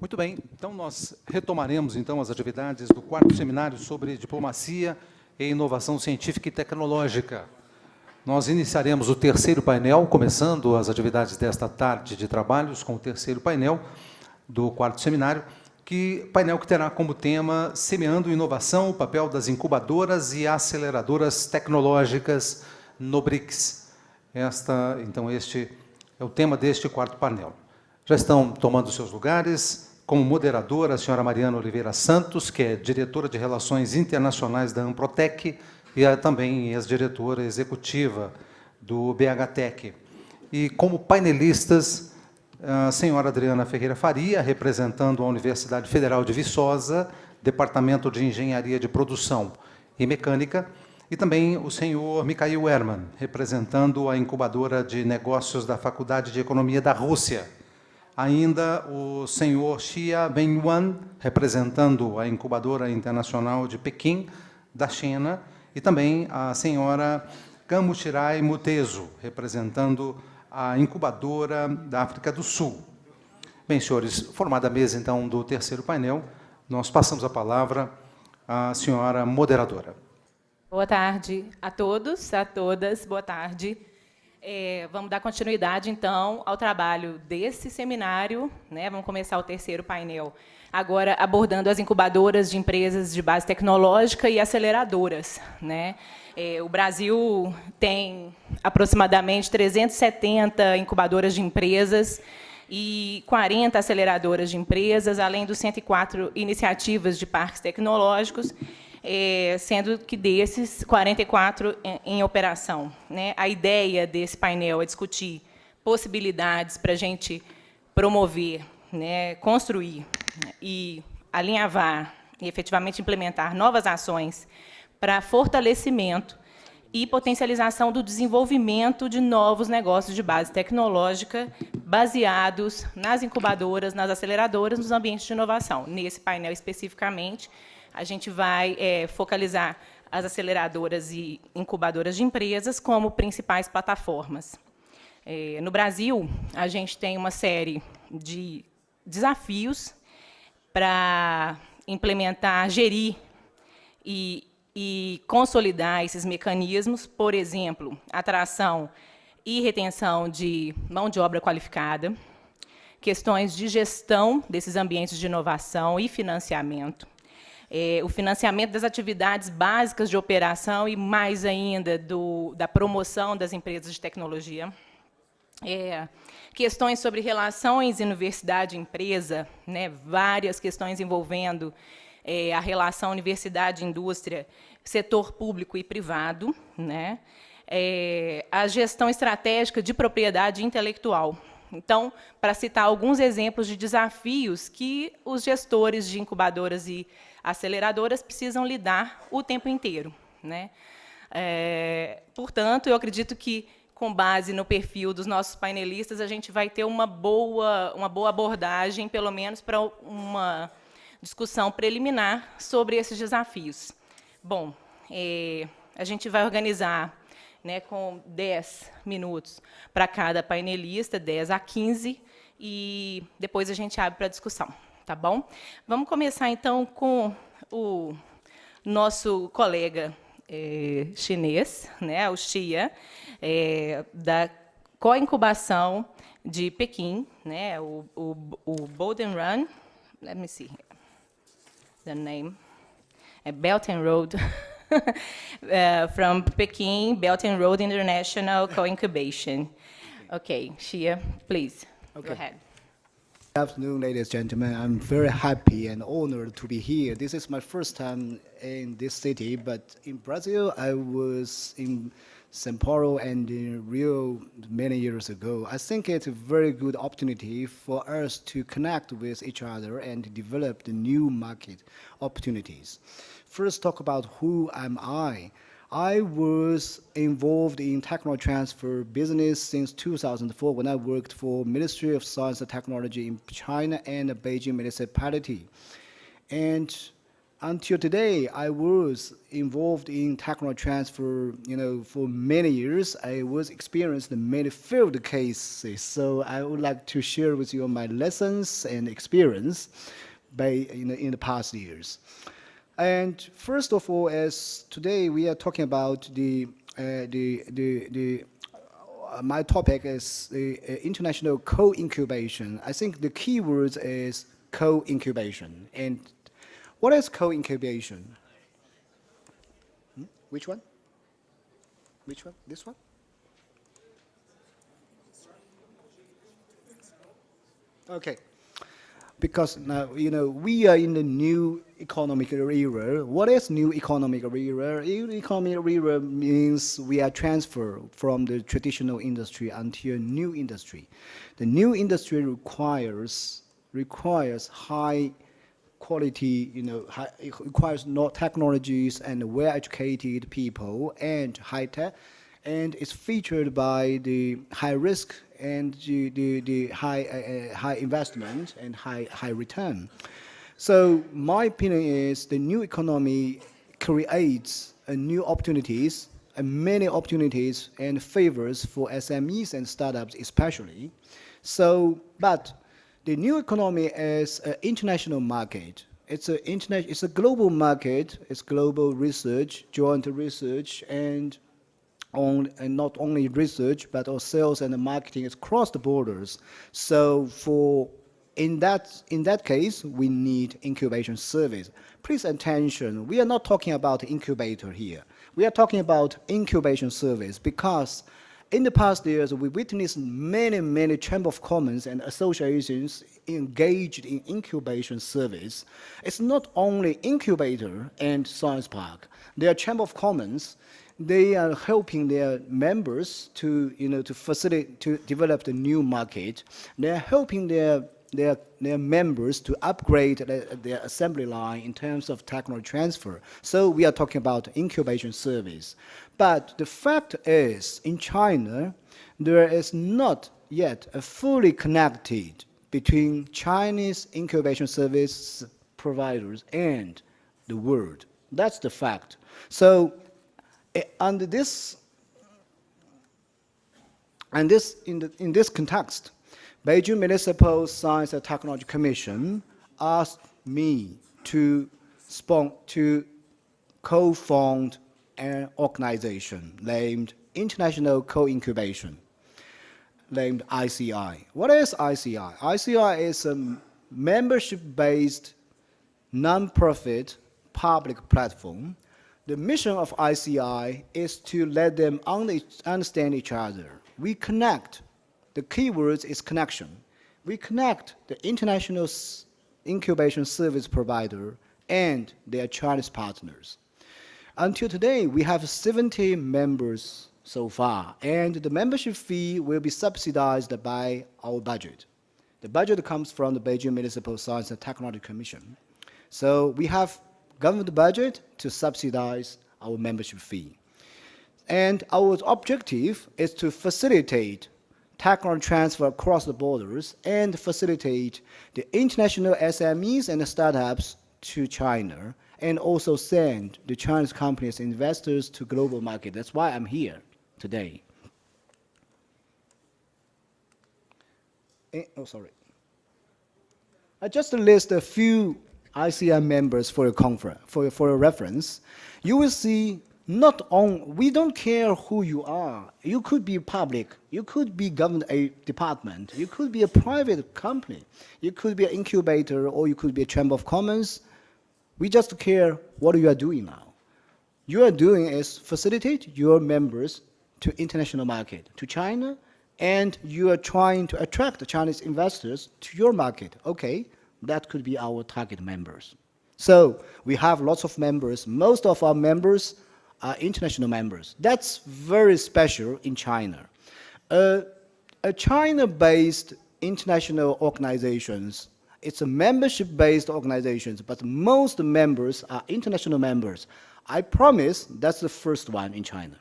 Muito bem, então nós retomaremos então as atividades do quarto seminário sobre diplomacia e inovação científica e tecnológica. Nós iniciaremos o terceiro painel, começando as atividades desta tarde de trabalhos com o terceiro painel do quarto seminário, que painel que terá como tema Semeando Inovação, o papel das incubadoras e aceleradoras tecnológicas no BRICS. Esta, então, este é o tema deste quarto painel. Já estão tomando seus lugares, como moderadora, a senhora Mariana Oliveira Santos, que é diretora de Relações Internacionais da Amprotec e é também ex-diretora executiva do BHTEC. E como painelistas, a senhora Adriana Ferreira Faria, representando a Universidade Federal de Viçosa, Departamento de Engenharia de Produção e Mecânica, e também o senhor Mikhail Herman, representando a incubadora de negócios da Faculdade de Economia da Rússia. Ainda o senhor Xia Benyuan, representando a incubadora internacional de Pequim, da China, e também a senhora Kamuchirai Mutezo, representando a incubadora da África do Sul. Bem, senhores, formada a mesa, então, do terceiro painel, nós passamos a palavra à senhora moderadora. Boa tarde a todos, a todas, boa tarde. É, vamos dar continuidade, então, ao trabalho desse seminário. Né? Vamos começar o terceiro painel, agora abordando as incubadoras de empresas de base tecnológica e aceleradoras. Né? É, o Brasil tem aproximadamente 370 incubadoras de empresas e 40 aceleradoras de empresas, além dos 104 iniciativas de parques tecnológicos é, sendo que desses, 44 em, operação. Né? A ideia desse painel é discutir possibilidades para a gente promover, né, construir e alinhavar e efetivamente implementar novas ações para fortalecimento e potencialização do desenvolvimento de novos negócios de base tecnológica baseados nas incubadoras, nas aceleradoras, nos ambientes de inovação. Nesse painel especificamente, a gente vai é, focalizar as aceleradoras e incubadoras de empresas como principais plataformas. É, no Brasil, a gente tem uma série de desafios para implementar, gerir e, e consolidar esses mecanismos, por exemplo, atração e retenção de mão de obra qualificada, questões de gestão desses ambientes de inovação e financiamento, é, o financiamento das atividades básicas de operação e, mais ainda, do, da promoção das empresas de tecnologia. É, questões sobre relações universidade-empresa, né, várias questões envolvendo é, a relação universidade-indústria, setor público e privado, né, é, a gestão estratégica de propriedade intelectual. Então, para citar alguns exemplos de desafios que os gestores de incubadoras e aceleradoras precisam lidar o tempo inteiro. Né? É, portanto, eu acredito que, com base no perfil dos nossos painelistas, a gente vai ter uma boa, uma boa abordagem, pelo menos para uma discussão preliminar sobre esses desafios. Bom, é, a gente vai organizar né, com 10 minutos para cada painelista, 10 a 15, e depois a gente abre para discussão tá bom? Vamos começar, então, com o nosso colega é, chinês, né, o Xia, é, da co-incubação de Pequim, né, o, o, o Bolden Run, let me see the name, é Belt and Road, uh, from Peking, Belt and Road International Co-Incubation. Okay, Xia, please, okay. go ahead. Good afternoon, ladies and gentlemen. I'm very happy and honored to be here. This is my first time in this city, but in Brazil, I was in São Paulo and in Rio many years ago. I think it's a very good opportunity for us to connect with each other and develop the new market opportunities. First, talk about who am I. I was involved in technology transfer business since 2004 when I worked for Ministry of Science and Technology in China and Beijing municipality. And until today, I was involved in technology transfer, you know, for many years. I was experienced in many field cases. So I would like to share with you my lessons and experience by, in the past years. And first of all, as today we are talking about the, uh, the, the, the uh, my topic is the uh, international co-incubation. I think the key word is co-incubation. And what is co-incubation? Hmm? Which one? Which one? This one? Okay. Because now, you know, we are in the new economic era. What is new economic era? New economic era means we are transferred from the traditional industry until a new industry. The new industry requires requires high quality, you know, high, requires not technologies and well-educated people and high tech, and it's featured by the high risk and the, the, the high, uh, uh, high investment and high, high return. So my opinion is the new economy creates uh, new opportunities and many opportunities and favors for SMEs and startups especially. So, but the new economy is an international market. It's a internet, it's a global market. It's global research, joint research, and on and not only research but also sales and marketing is across the borders. So for in that in that case, we need incubation service. Please attention. We are not talking about incubator here. We are talking about incubation service because in the past years, we witnessed many, many Chamber of Commerce and associations engaged in incubation service. It's not only incubator and science park. There are Chamber of Commerce they are helping their members to, you know, to facilitate, to develop the new market. They're helping their, their, their members to upgrade their, their assembly line in terms of technology transfer. So we are talking about incubation service. But the fact is, in China, there is not yet a fully connected between Chinese incubation service providers and the world. That's the fact. So Eh, under this, and this in, the, in this context, Beijing Municipal Science and Technology Commission asked me to to co-found an organization named International Co-Incubation, named ICI. What is ICI? ICI is a membership-based non-profit public platform the mission of ICI is to let them understand each other. We connect. The key word is connection. We connect the international incubation service provider and their Chinese partners. Until today, we have 70 members so far, and the membership fee will be subsidized by our budget. The budget comes from the Beijing Municipal Science and Technology Commission. So we have government budget to subsidize our membership fee. And our objective is to facilitate technology transfer across the borders and facilitate the international SMEs and startups to China and also send the Chinese companies investors to global market. That's why I'm here today. Eh, oh, sorry. I just list a few ICI members for your conference, for, for your reference, you will see not on, we don't care who you are. You could be public, you could be government a department, you could be a private company, you could be an incubator, or you could be a chamber of commerce. We just care what you are doing now. You are doing is facilitate your members to international market, to China, and you are trying to attract Chinese investors to your market. Okay, that could be our target members. So we have lots of members. Most of our members are international members. That's very special in China. Uh, a China-based international organizations, it's a membership-based organizations, but most members are international members. I promise that's the first one in China.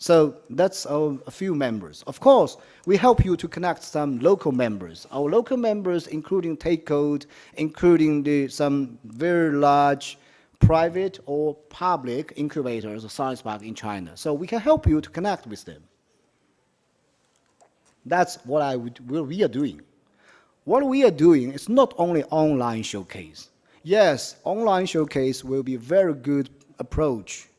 So that's our, a few members. Of course, we help you to connect some local members. Our local members, including Take Code, including the, some very large private or public incubators or science park in China. So we can help you to connect with them. That's what I would, what we are doing. What we are doing is not only online showcase. Yes, online showcase will be a very good approach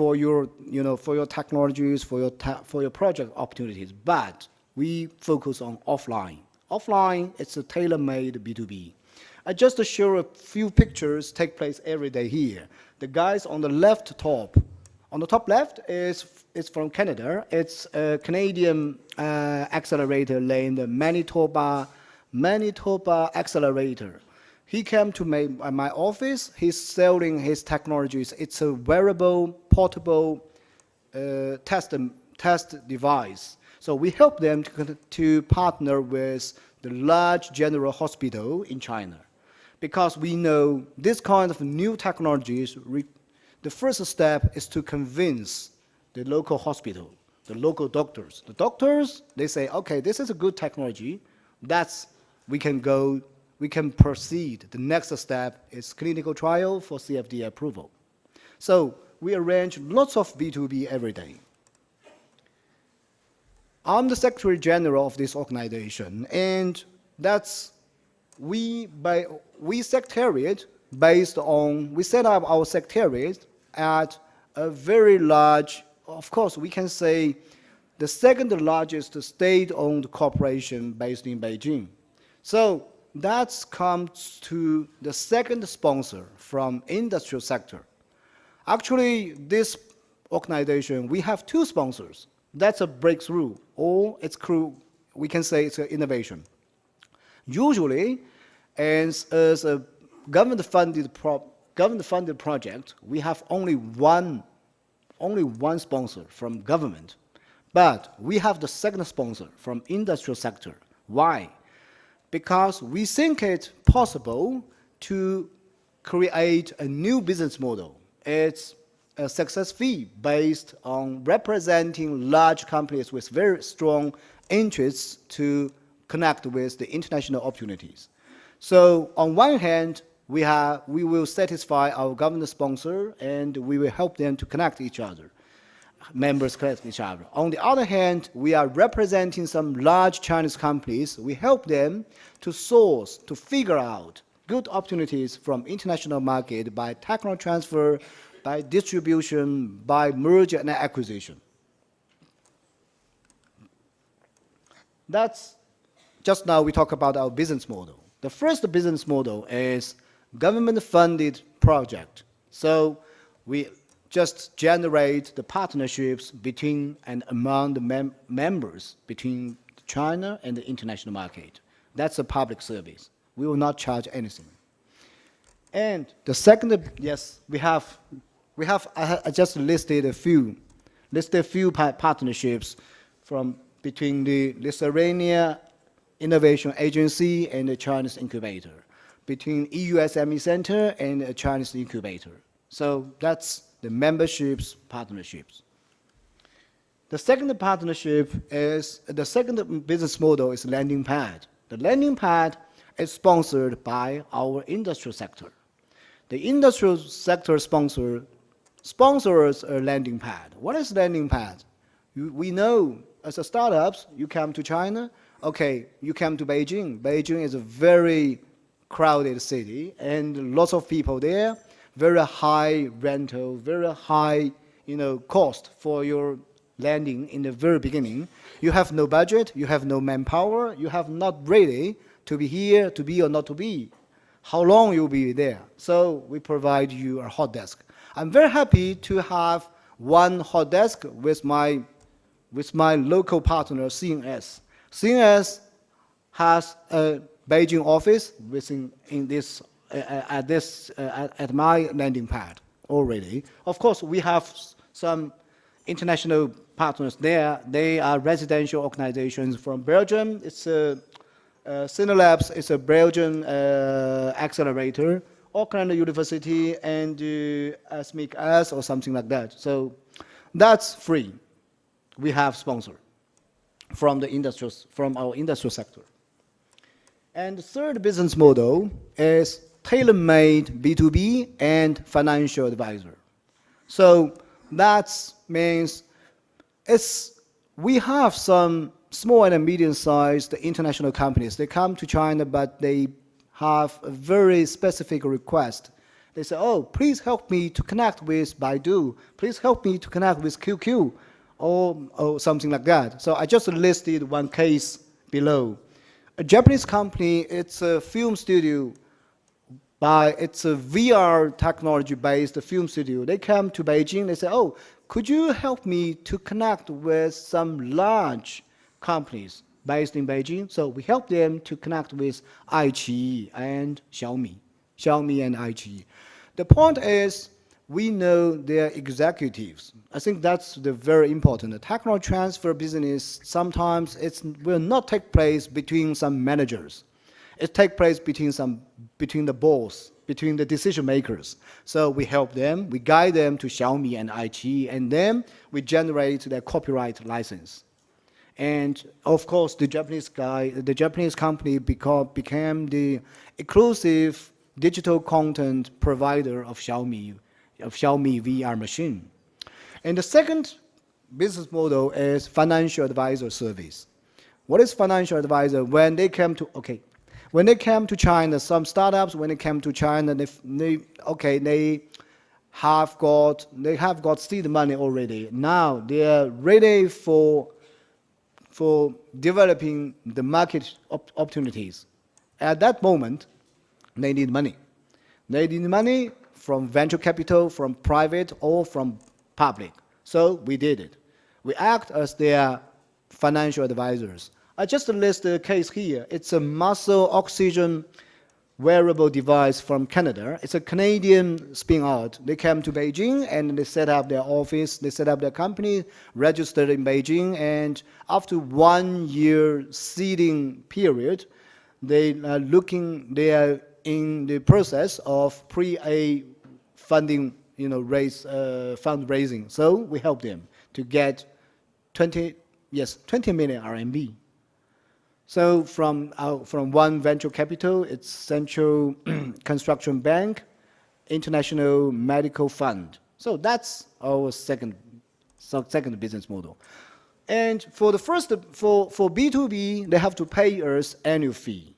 for your, you know, for your technologies, for your, for your project opportunities, but we focus on offline. Offline, it's a tailor-made B2B. I just show a few pictures take place every day here. The guys on the left top, on the top left is, is from Canada. It's a Canadian uh, accelerator named Manitoba, Manitoba Accelerator. He came to my, my office. He's selling his technologies. It's a wearable, portable uh, test, test device. So we help them to, to partner with the large general hospital in China because we know this kind of new technologies, the first step is to convince the local hospital, the local doctors. The doctors, they say, okay, this is a good technology. That's, we can go, we can proceed. The next step is clinical trial for CFD approval. So we arrange lots of B2B every day. I'm the Secretary General of this organization, and that's we, by, we secretariat based on, we set up our secretariat at a very large, of course, we can say the second largest state-owned corporation based in Beijing. So that comes to the second sponsor from industrial sector. Actually, this organization, we have two sponsors. That's a breakthrough, or it's crew, we can say it's an innovation. Usually, as, as a government-funded pro government-funded project, we have only one, only one sponsor from government. But we have the second sponsor from industrial sector. Why? Because we think it possible to create a new business model. It's a success fee based on representing large companies with very strong interests to connect with the international opportunities. So on one hand, we, have, we will satisfy our government sponsor and we will help them to connect each other, members connect each other. On the other hand, we are representing some large Chinese companies. We help them to source, to figure out good opportunities from international market by technology transfer, by distribution, by merger and acquisition. That's, just now we talk about our business model. The first business model is government-funded project. So we just generate the partnerships between and among the mem members between China and the international market. That's a public service. We will not charge anything. And the second, yes, we have, we have, I, just listed a few, listed a few partnerships from between the Lithuania Innovation Agency and the Chinese incubator, between EUSME Center and the Chinese incubator. So that's the memberships partnerships. The second partnership is, the second business model is landing pad. The landing pad is sponsored by our industrial sector. The industrial sector sponsor sponsors a landing pad. What is landing pad? We know as a startups, you come to China, okay, you come to Beijing. Beijing is a very crowded city and lots of people there, very high rental, very high, you know, cost for your landing in the very beginning. You have no budget, you have no manpower, you have not ready to be here, to be or not to be. How long you'll be there. So we provide you a hot desk. I'm very happy to have one hot desk with my, with my local partner, CNS. CNS has a Beijing office within in this at this uh, at my landing pad already. Of course, we have some international partners there. They are residential organizations from Belgium. It's a uh, Cinelabs is a Belgian uh, accelerator, Auckland University, and uh, ASMIC-S or something like that. So that's free. We have sponsor from the industrial, from our industrial sector. And the third business model is tailor-made B2B and financial advisor. So that means it's, we have some small and medium-sized international companies. They come to China, but they have a very specific request. They say, oh, please help me to connect with Baidu. Please help me to connect with QQ or, or something like that. So I just listed one case below. A Japanese company, it's a film studio by it's a VR technology-based film studio. They come to Beijing. They say, "Oh, could you help me to connect with some large companies based in Beijing?" So we help them to connect with iQIYI and Xiaomi, Xiaomi and iQIYI. The point is, we know their executives. I think that's the very important. The technology transfer business sometimes it will not take place between some managers it takes place between some between the boss, between the decision makers. So we help them, we guide them to Xiaomi and iQIYI, and then we generate their copyright license. And of course, the Japanese guy, the Japanese company became the exclusive digital content provider of Xiaomi, of Xiaomi VR machine. And the second business model is financial advisor service. What is financial advisor? When they come to, okay, when they came to China, some startups, when they came to China, they, they okay, they have got they have got seed money already. Now they are ready for for developing the market op opportunities. At that moment, they need money. They need money from venture capital, from private or from public. So we did it. We act as their financial advisors. I just list the case here. It's a muscle oxygen wearable device from Canada. It's a Canadian spin out. They came to Beijing and they set up their office, they set up their company, registered in Beijing, and after one year seeding period, they are looking, they are in the process of pre-A funding, you know, raise, uh, fundraising. So we help them to get 20, yes, 20 million RMB. So from, our, from one venture capital, it's Central Construction Bank, International Medical Fund. So that's our second, second business model. And for the first, for, for B2B, they have to pay us annual fee.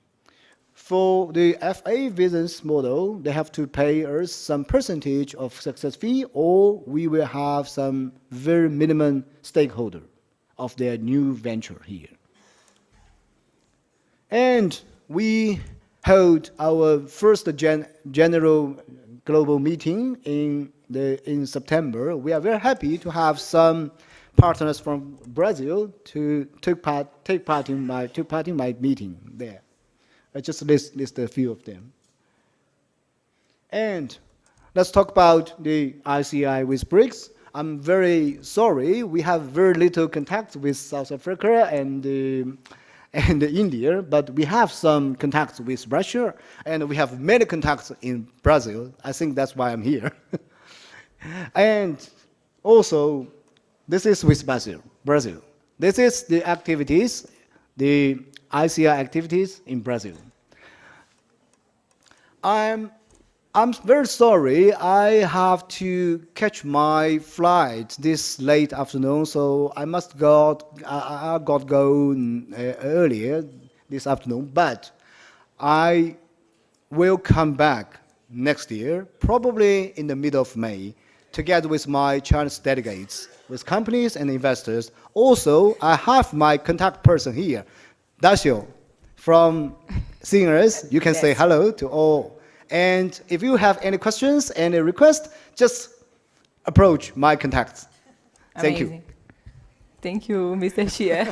For the FA business model, they have to pay us some percentage of success fee, or we will have some very minimum stakeholder of their new venture here. And we held our first gen general global meeting in, the, in September. We are very happy to have some partners from Brazil to take part, take part, in, my, part in my meeting there. I just list, list a few of them. And let's talk about the ICI with BRICS. I'm very sorry, we have very little contact with South Africa and uh, and India, but we have some contacts with Russia, and we have many contacts in Brazil. I think that's why I'm here. and also, this is with Brazil. Brazil. This is the activities, the ICI activities in Brazil. I'm I'm very sorry. I have to catch my flight this late afternoon, so I must go. I, I got go uh, earlier this afternoon, but I will come back next year, probably in the middle of May, together with my Chinese delegates, with companies and investors. Also, I have my contact person here, Décio, from Singers. You can yes. say hello to all and if you have any questions, any requests, just approach my contacts. Thank Amazing. you. Thank you, Mr. Xie.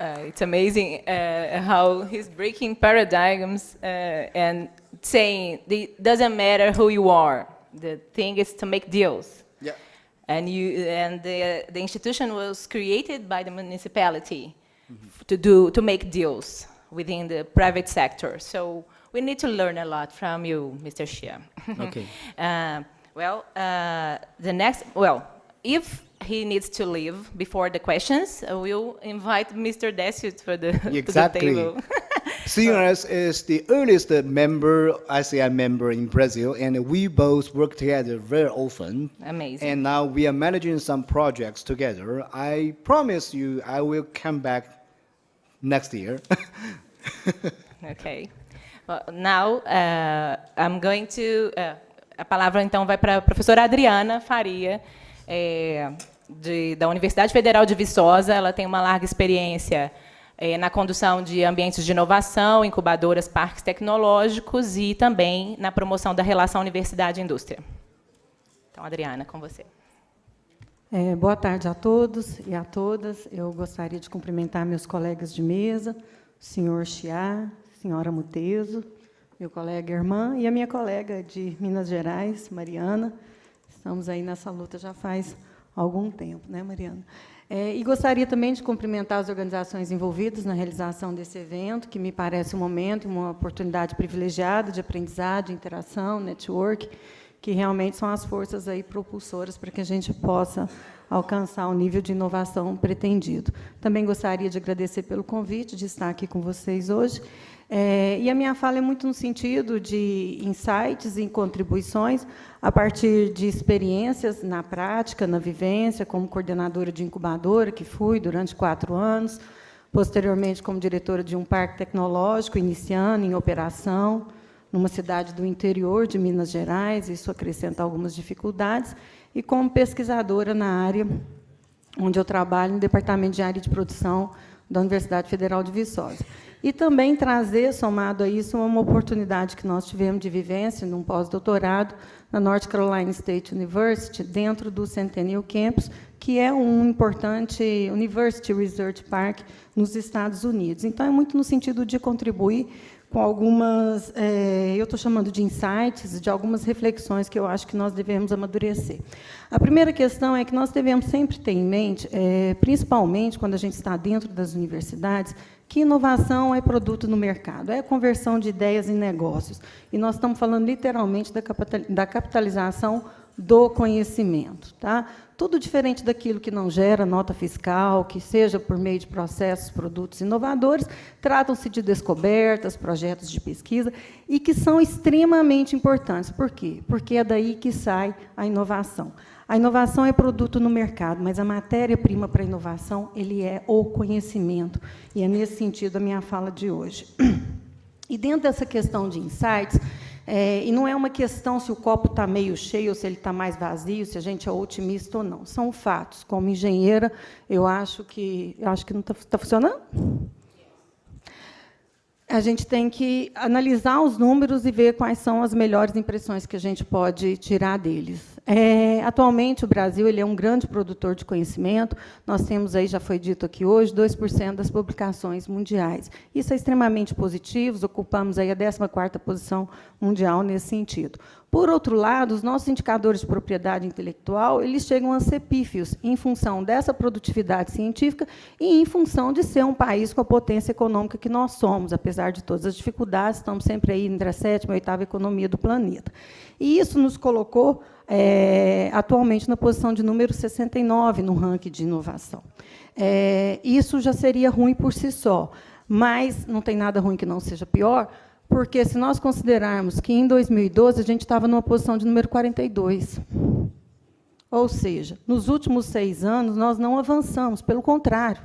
uh, it's amazing uh, how he's breaking paradigms uh, and saying it doesn't matter who you are. The thing is to make deals. Yeah. And you and the the institution was created by the municipality mm -hmm. to do to make deals within the private sector. So we need to learn a lot from you, Mr. Xia. Okay. uh, well, uh, the next, well, if he needs to leave before the questions, uh, we'll invite Mr. Décio for the, to the Exactly. table. CNRS is the earliest member, ICI member in Brazil, and we both work together very often. Amazing. And now we are managing some projects together. I promise you, I will come back next year. Okay. Well, now, uh, I'm going to... uh, a palavra, então, vai para a professora Adriana Faria, é, de- da Universidade Federal de Viçosa. Ela tem uma larga experiência é, na condução de ambientes de inovação, incubadoras, parques tecnológicos e também na promoção da relação universidade e indústria. Então, Adriana, com você. É, boa tarde a todos e a todas. Eu gostaria de cumprimentar meus colegas de mesa, o senhor Chiá, senhora Muteso, meu colega irmã e a minha colega de Minas Gerais, Mariana. Estamos aí nessa luta já faz algum tempo, né, Mariana? É, e gostaria também de cumprimentar as organizações envolvidas na realização desse evento, que me parece um momento, uma oportunidade privilegiada de aprendizado, de interação, network, que realmente são as forças aí propulsoras para que a gente possa alcançar o nível de inovação pretendido. Também gostaria de agradecer pelo convite de estar aqui com vocês hoje. É, e a minha fala é muito no sentido de insights e contribuições a partir de experiências na prática, na vivência, como coordenadora de incubadora, que fui durante quatro anos, posteriormente como diretora de um parque tecnológico, iniciando em operação, numa cidade do interior de Minas Gerais, isso acrescenta algumas dificuldades, e como pesquisadora na área onde eu trabalho, no Departamento de Área de Produção da Universidade Federal de Viçosa. E também trazer, somado a isso, uma oportunidade que nós tivemos de vivência num pós-doutorado na North Carolina State University, dentro do Centennial Campus, que é um importante University Research Park nos Estados Unidos. Então, é muito no sentido de contribuir com algumas, eh, eu estou chamando de insights, de algumas reflexões que eu acho que nós devemos amadurecer. A primeira questão é que nós devemos sempre ter em mente, eh, principalmente quando a gente está dentro das universidades, que inovação é produto no mercado, é conversão de ideias em negócios. E nós estamos falando literalmente da capitalização do conhecimento. Tá? Tudo diferente daquilo que não gera nota fiscal, que seja por meio de processos, produtos inovadores, tratam-se de descobertas, projetos de pesquisa, e que são extremamente importantes. Por quê? Porque é daí que sai a inovação. A inovação é produto no mercado, mas a matéria-prima para a inovação ele é o conhecimento. E é nesse sentido a minha fala de hoje. E dentro dessa questão de insights, é, e não é uma questão se o copo está meio cheio ou se ele está mais vazio, se a gente é otimista ou não. São fatos. Como engenheira, eu acho que eu acho que não está tá funcionando. A gente tem que analisar os números e ver quais são as melhores impressões que a gente pode tirar deles. É, atualmente, o Brasil ele é um grande produtor de conhecimento. Nós temos, aí, já foi dito aqui hoje, 2% das publicações mundiais. Isso é extremamente positivo, ocupamos aí a 14ª posição mundial nesse sentido. Por outro lado, os nossos indicadores de propriedade intelectual eles chegam a ser pífios em função dessa produtividade científica e em função de ser um país com a potência econômica que nós somos, apesar de todas as dificuldades, estamos sempre aí entre a sétima e a oitava economia do planeta. E isso nos colocou é, atualmente na posição de número 69 no ranking de inovação. É, isso já seria ruim por si só, mas não tem nada ruim que não seja pior, porque se nós considerarmos que em 2012 a gente estava numa posição de número 42. Ou seja, nos últimos seis anos nós não avançamos, pelo contrário,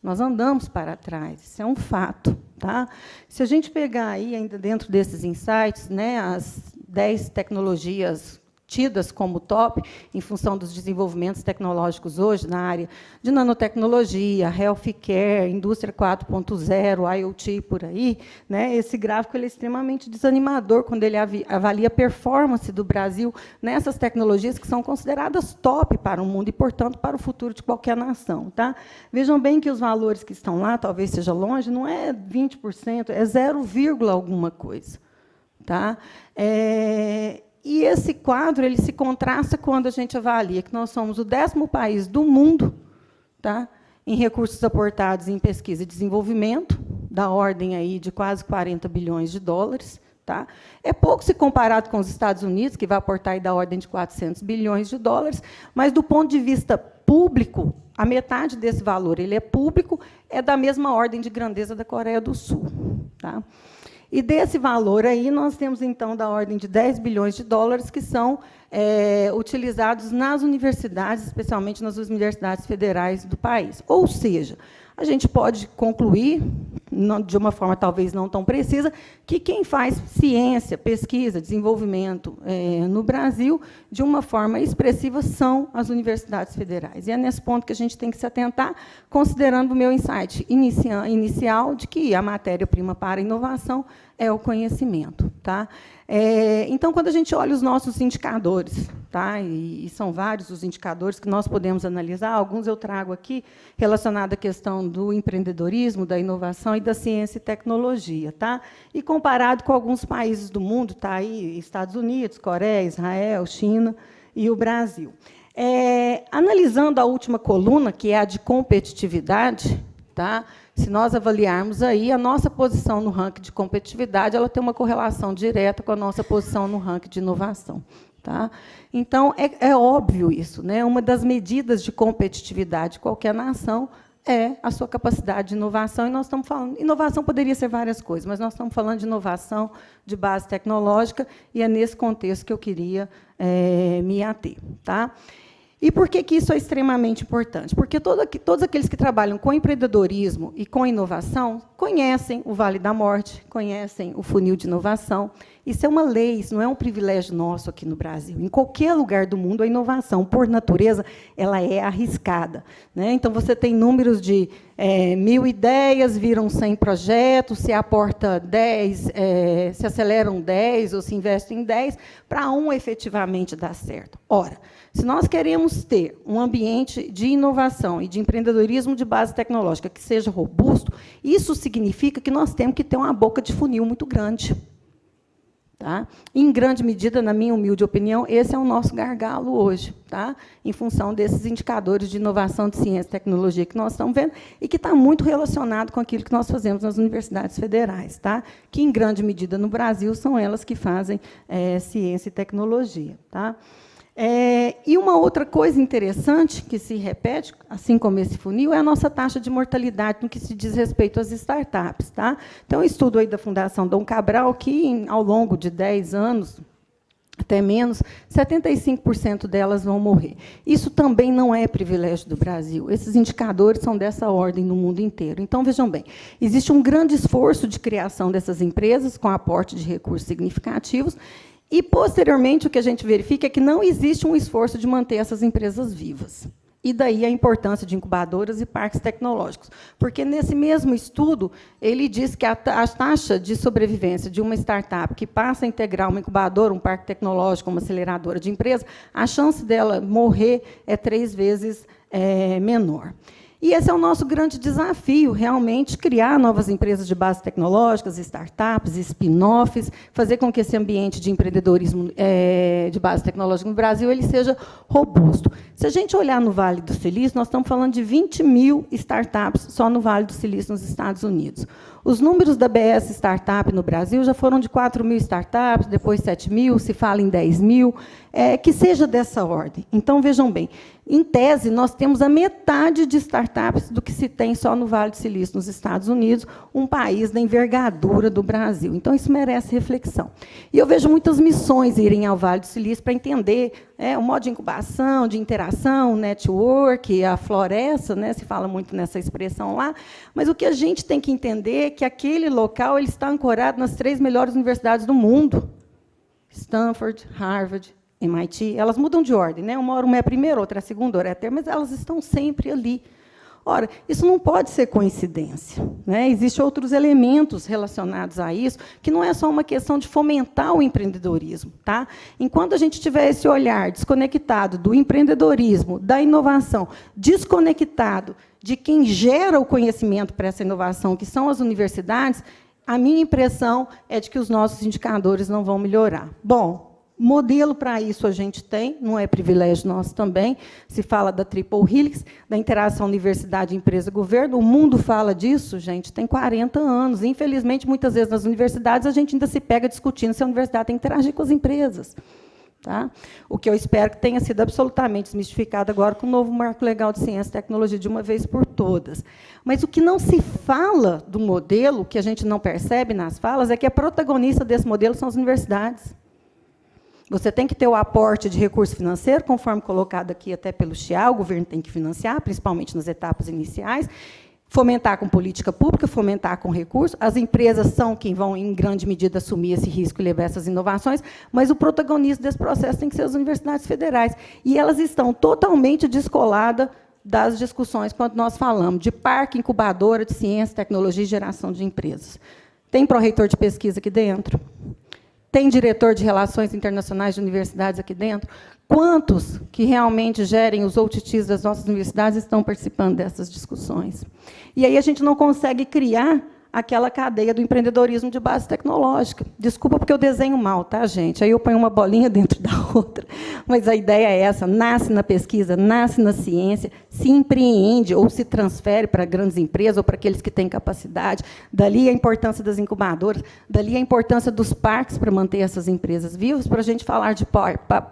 nós andamos para trás. Isso é um fato. Tá? Se a gente pegar aí, ainda dentro desses insights, né, as 10 tecnologias tidas como top em função dos desenvolvimentos tecnológicos hoje na área de nanotecnologia, healthcare, indústria 4.0, IoT por aí, né? Esse gráfico ele é extremamente desanimador quando ele avalia a performance do Brasil nessas tecnologias que são consideradas top para o mundo e, portanto, para o futuro de qualquer nação, tá? Vejam bem que os valores que estão lá, talvez seja longe, não é 20%, é 0, alguma coisa, tá? É, e esse quadro ele se contrasta quando a gente avalia que nós somos o décimo país do mundo tá, em recursos aportados em pesquisa e desenvolvimento, da ordem aí de quase 40 bilhões de dólares. Tá? É pouco se comparado com os Estados Unidos, que vai aportar aí da ordem de 400 bilhões de dólares, mas, do ponto de vista público, a metade desse valor ele é público, é da mesma ordem de grandeza da Coreia do Sul. Tá? E desse valor aí, nós temos, então, da ordem de 10 bilhões de dólares que são é, utilizados nas universidades, especialmente nas universidades federais do país. Ou seja, a gente pode concluir, de uma forma talvez não tão precisa, que quem faz ciência, pesquisa, desenvolvimento é, no Brasil, de uma forma expressiva, são as universidades federais. E é nesse ponto que a gente tem que se atentar, considerando o meu insight inicial de que a matéria-prima para a inovação é o conhecimento. Tá? É, então, quando a gente olha os nossos indicadores, tá? E, e, são vários os indicadores que nós podemos analisar, alguns eu trago aqui, relacionados à questão do empreendedorismo, da inovação e da ciência e tecnologia. Tá? E comparado com alguns países do mundo, tá aí Estados Unidos, Coreia, Israel, China e o Brasil. É, analisando a última coluna, que é a de competitividade, tá? Se nós avaliarmos aí, a nossa posição no ranking de competitividade ela tem uma correlação direta com a nossa posição no ranking de inovação. Tá? Então, é, é óbvio isso. Né? Uma das medidas de competitividade de qualquer nação é a sua capacidade de inovação. E nós estamos falando. Inovação poderia ser várias coisas, mas nós estamos falando de inovação de base tecnológica, e é nesse contexto que eu queria é, me ater. Tá? E por que, que isso é extremamente importante? Porque todo, todos aqueles que trabalham com empreendedorismo e com inovação conhecem o Vale da Morte, conhecem o funil de inovação. Isso é uma lei, isso não é um privilégio nosso aqui no Brasil. Em qualquer lugar do mundo, a inovação, por natureza, ela é arriscada. Né? Então, você tem números de é, mil ideias, viram 100 projetos, se aporta 10, é, se aceleram 10 ou se investe em 10, para um efetivamente dar certo. Ora, se nós queremos ter um ambiente de inovação e de empreendedorismo de base tecnológica que seja robusto, isso significa que nós temos que ter uma boca de funil muito grande. Tá? Em grande medida, na minha humilde opinião, esse é o nosso gargalo hoje, tá? em função desses indicadores de inovação de ciência e tecnologia que nós estamos vendo, e que está muito relacionado com aquilo que nós fazemos nas universidades federais, tá? que, em grande medida, no Brasil, são elas que fazem é, ciência e tecnologia. Tá? É, e uma outra coisa interessante que se repete, assim como esse funil, é a nossa taxa de mortalidade no que se diz respeito às startups. Tá? Então, um estudo aí da Fundação Dom Cabral que, ao longo de 10 anos, até menos, 75% delas vão morrer. Isso também não é privilégio do Brasil. Esses indicadores são dessa ordem no mundo inteiro. Então, vejam bem, existe um grande esforço de criação dessas empresas, com aporte de recursos significativos, e, posteriormente, o que a gente verifica é que não existe um esforço de manter essas empresas vivas. E daí a importância de incubadoras e parques tecnológicos. Porque, nesse mesmo estudo, ele diz que a, taxa de sobrevivência de uma startup que passa a integrar uma incubadora, um parque tecnológico, uma aceleradora de empresa, a chance dela morrer é três vezes é, menor. E esse é o nosso grande desafio, realmente, criar novas empresas de base tecnológicas, startups, spin-offs, fazer com que esse ambiente de empreendedorismo é, de base tecnológica no Brasil ele seja robusto. Se a gente olhar no Vale do Silício, nós estamos falando de 20 mil startups só no Vale do Silício, nos Estados Unidos. Os números da BS Startup no Brasil já foram de 4 mil startups, depois 7 mil, se fala em 10 mil, é, que seja dessa ordem. Então, vejam bem, em tese, nós temos a metade de startups do que se tem só no Vale do Silício, nos Estados Unidos, um país da envergadura do Brasil. Então, isso merece reflexão. E eu vejo muitas missões irem ao Vale do Silício para entender é, o modo de incubação, de interação, network, a floresta, né, se fala muito nessa expressão lá, mas o que a gente tem que entender é que aquele local ele está ancorado nas três melhores universidades do mundo, Stanford, Harvard, MIT, elas mudam de ordem, né? uma hora uma é a primeira, outra é a segunda, outra é a terceira, mas elas estão sempre ali. Ora, isso não pode ser coincidência. Né? Existem outros elementos relacionados a isso, que não é só uma questão de fomentar o empreendedorismo. Tá? Enquanto a gente tiver esse olhar desconectado do empreendedorismo, da inovação, desconectado de quem gera o conhecimento para essa inovação, que são as universidades, a minha impressão é de que os nossos indicadores não vão melhorar. Bom, Modelo para isso a gente tem, não é privilégio nosso também. Se fala da triple helix, da interação universidade, empresa, governo. O mundo fala disso, gente, tem 40 anos. Infelizmente, muitas vezes nas universidades a gente ainda se pega discutindo se a universidade tem que interagir com as empresas. Tá? O que eu espero que tenha sido absolutamente desmistificado agora com o novo marco legal de ciência e tecnologia de uma vez por todas. Mas o que não se fala do modelo, que a gente não percebe nas falas, é que a protagonista desse modelo são as universidades. Você tem que ter o aporte de recurso financeiro, conforme colocado aqui até pelo XIA, o governo tem que financiar, principalmente nas etapas iniciais, fomentar com política pública, fomentar com recursos. As empresas são quem vão, em grande medida, assumir esse risco e levar essas inovações, mas o protagonista desse processo tem que ser as universidades federais. E elas estão totalmente descoladas das discussões quando nós falamos de parque incubadora de ciência, tecnologia e geração de empresas. Tem pró-reitor de pesquisa aqui dentro? Tem diretor de relações internacionais de universidades aqui dentro? Quantos que realmente gerem os OTTs das nossas universidades estão participando dessas discussões? E aí a gente não consegue criar aquela cadeia do empreendedorismo de base tecnológica. Desculpa porque eu desenho mal, tá, gente? Aí eu ponho uma bolinha dentro da outra. Mas a ideia é essa: nasce na pesquisa, nasce na ciência, se empreende ou se transfere para grandes empresas ou para aqueles que têm capacidade. Dali a importância das incubadoras, dali a importância dos parques para manter essas empresas vivas, para a gente falar de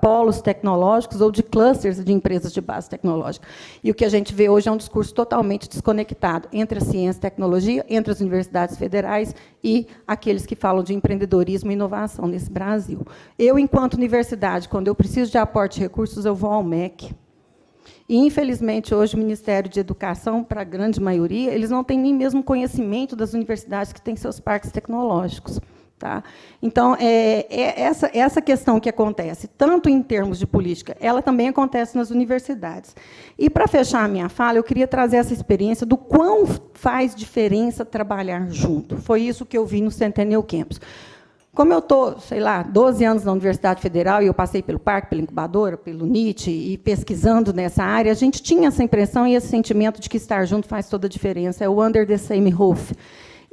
polos tecnológicos ou de clusters de empresas de base tecnológica. E o que a gente vê hoje é um discurso totalmente desconectado entre a ciência e a tecnologia, entre as universidades universidades federais e aqueles que falam de empreendedorismo e inovação nesse Brasil. Eu, enquanto universidade, quando eu preciso de aporte de recursos, eu vou ao MEC. E, infelizmente, hoje, o Ministério de Educação, para a grande maioria, eles não têm nem mesmo conhecimento das universidades que têm seus parques tecnológicos. Tá? Então, é, é essa, essa questão que acontece, tanto em termos de política, ela também acontece nas universidades. E, para fechar a minha fala, eu queria trazer essa experiência do quão faz diferença trabalhar junto. Foi isso que eu vi no Centennial Campus. Como eu estou, sei lá, 12 anos na Universidade Federal, e eu passei pelo parque, pela incubadora, pelo NIT, e pesquisando nessa área, a gente tinha essa impressão e esse sentimento de que estar junto faz toda a diferença. É o under the same roof.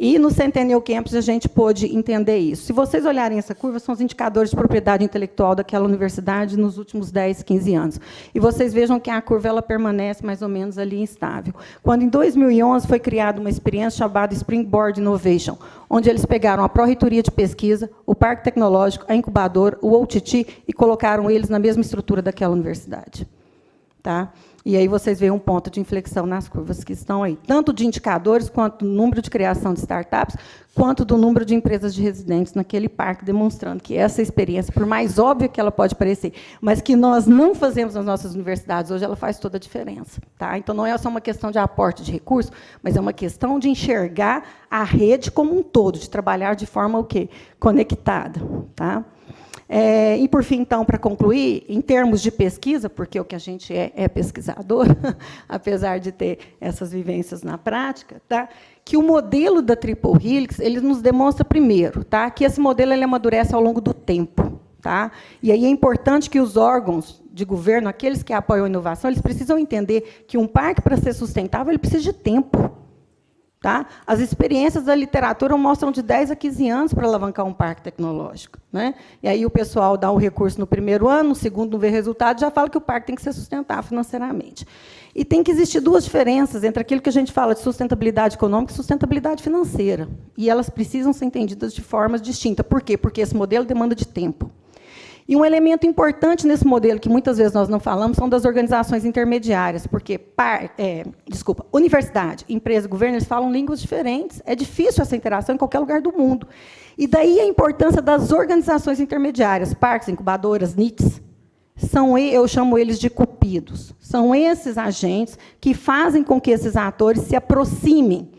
E no Centennial Campus a gente pôde entender isso. Se vocês olharem essa curva, são os indicadores de propriedade intelectual daquela universidade nos últimos 10, 15 anos. E vocês vejam que a curva ela permanece mais ou menos ali instável. Quando, em 2011, foi criada uma experiência chamada Springboard Innovation, onde eles pegaram a Pró-Reitoria de Pesquisa, o Parque Tecnológico, a incubadora, o OTT, e colocaram eles na mesma estrutura daquela universidade. Tá? E aí vocês veem um ponto de inflexão nas curvas que estão aí, tanto de indicadores, quanto do número de criação de startups, quanto do número de empresas de residentes naquele parque, demonstrando que essa experiência, por mais óbvia que ela pode parecer, mas que nós não fazemos nas nossas universidades hoje, ela faz toda a diferença. Tá? Então, não é só uma questão de aporte de recursos, mas é uma questão de enxergar a rede como um todo, de trabalhar de forma o quê? conectada. Tá? É, e, por fim, então, para concluir, em termos de pesquisa, porque o que a gente é, é pesquisador, apesar de ter essas vivências na prática, tá? que o modelo da Triple Helix ele nos demonstra, primeiro, tá? que esse modelo ele amadurece ao longo do tempo. Tá? E aí é importante que os órgãos de governo, aqueles que apoiam a inovação, eles precisam entender que um parque, para ser sustentável, ele precisa de tempo. Tá? As experiências da literatura mostram de 10 a 15 anos para alavancar um parque tecnológico. Né? E aí o pessoal dá o recurso no primeiro ano, no segundo não vê resultado, já fala que o parque tem que ser sustentável financeiramente. E tem que existir duas diferenças entre aquilo que a gente fala de sustentabilidade econômica e sustentabilidade financeira. E elas precisam ser entendidas de formas distintas. Por quê? Porque esse modelo demanda de tempo. E um elemento importante nesse modelo, que muitas vezes nós não falamos, são das organizações intermediárias, porque, par, é, desculpa, universidade, empresa, governo, eles falam línguas diferentes. É difícil essa interação em qualquer lugar do mundo. E daí a importância das organizações intermediárias, parques, incubadoras, NITs, são, eu chamo eles de cupidos. São esses agentes que fazem com que esses atores se aproximem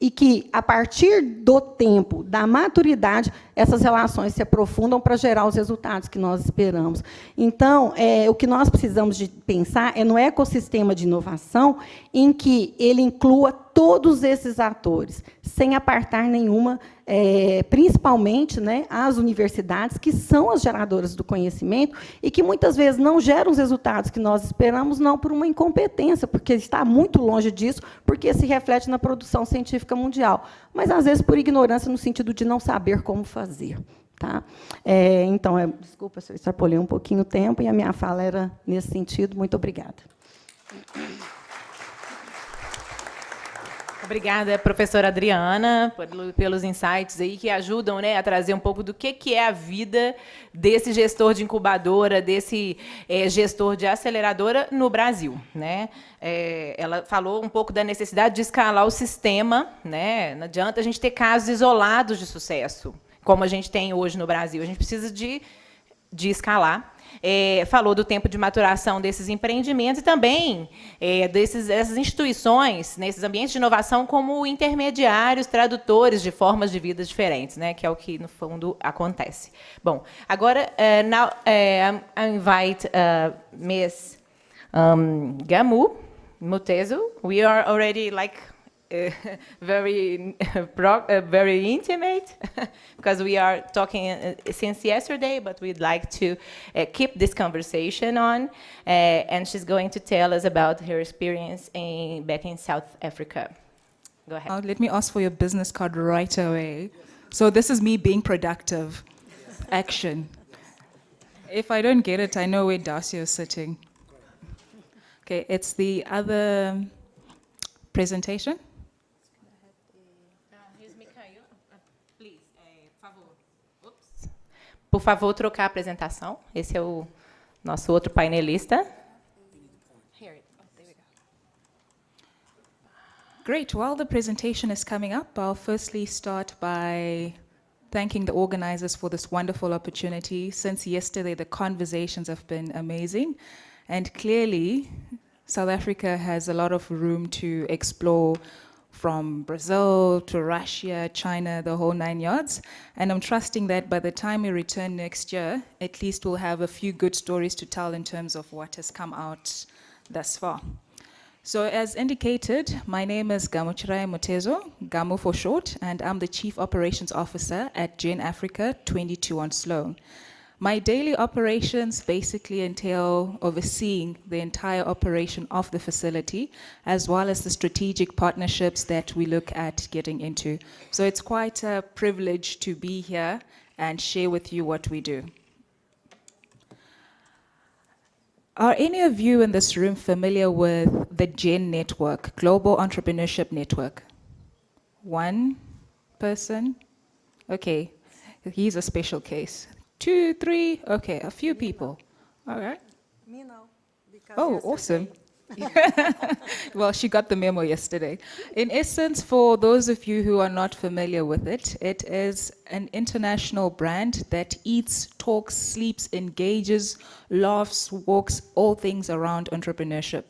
e que, a partir do tempo, da maturidade, essas relações se aprofundam para gerar os resultados que nós esperamos. Então, é, o que nós precisamos de pensar é no ecossistema de inovação em que ele inclua todos esses atores, sem apartar nenhuma, é, principalmente né, as universidades, que são as geradoras do conhecimento e que muitas vezes não geram os resultados que nós esperamos, não por uma incompetência, porque está muito longe disso, porque se reflete na produção científica mundial, mas às vezes por ignorância no sentido de não saber como fazer. Tá? É, então, é, desculpa se eu extrapolei um pouquinho o tempo, e a minha fala era nesse sentido. Muito obrigada. Obrigada, professora Adriana, pelos insights aí que ajudam né, a trazer um pouco do que, que é a vida desse gestor de incubadora, desse é, gestor de aceleradora no Brasil. Né? É, ela falou um pouco da necessidade de escalar o sistema. Né? Não adianta a gente ter casos isolados de sucesso, como a gente tem hoje no Brasil. A gente precisa de, de escalar é, falou do tempo de maturação desses empreendimentos e também é, desses, dessas instituições, nesses ambientes de inovação, como intermediários, tradutores de formas de vida diferentes, né, que é o que, no fundo, acontece. Bom, agora, uh, now, uh, I invite uh, Ms. Um, Gamu Mutezo. We are already like very, uh, very intimate because we are talking uh, since yesterday, but we'd like to uh, keep this conversation on. And she's going to tell us about her experience in, back in South Africa. Go ahead. Uh, let me ask for your business card right away. So this is me being productive. Action. If I don't get it, I know where Darcy is sitting. Okay, it's the other presentation. Por favor, trocar a apresentação. Esse é o nosso outro painelista. Oh, Great. While the presentation is coming up, I'll firstly start by thanking the organizers for this wonderful opportunity. Since yesterday, the conversations have been amazing. And clearly, South Africa has a lot of room to explore from Brazil to Russia, China, the whole nine yards. And I'm trusting that by the time we return next year, at least we'll have a few good stories to tell in terms of what has come out thus far. So as indicated, my name is Gamuchirai Mutezo, Gamu for short, and I'm the Chief Operations Officer at Gen Africa 22 on Sloan. My daily operations basically entail overseeing the entire operation of the facility, as well as the strategic partnerships that we look at getting into. So it's quite a privilege to be here and share with you what we do. Are any of you in this room familiar with the GEN Network, Global Entrepreneurship Network? One person? Okay, he's a special case. Two, three, okay, a few people. All right. Me no. Oh, awesome. well, she got the memo yesterday. In essence, for those of you who are not familiar with it, it is an international brand that eats, talks, sleeps, engages, laughs, walks, all things around entrepreneurship.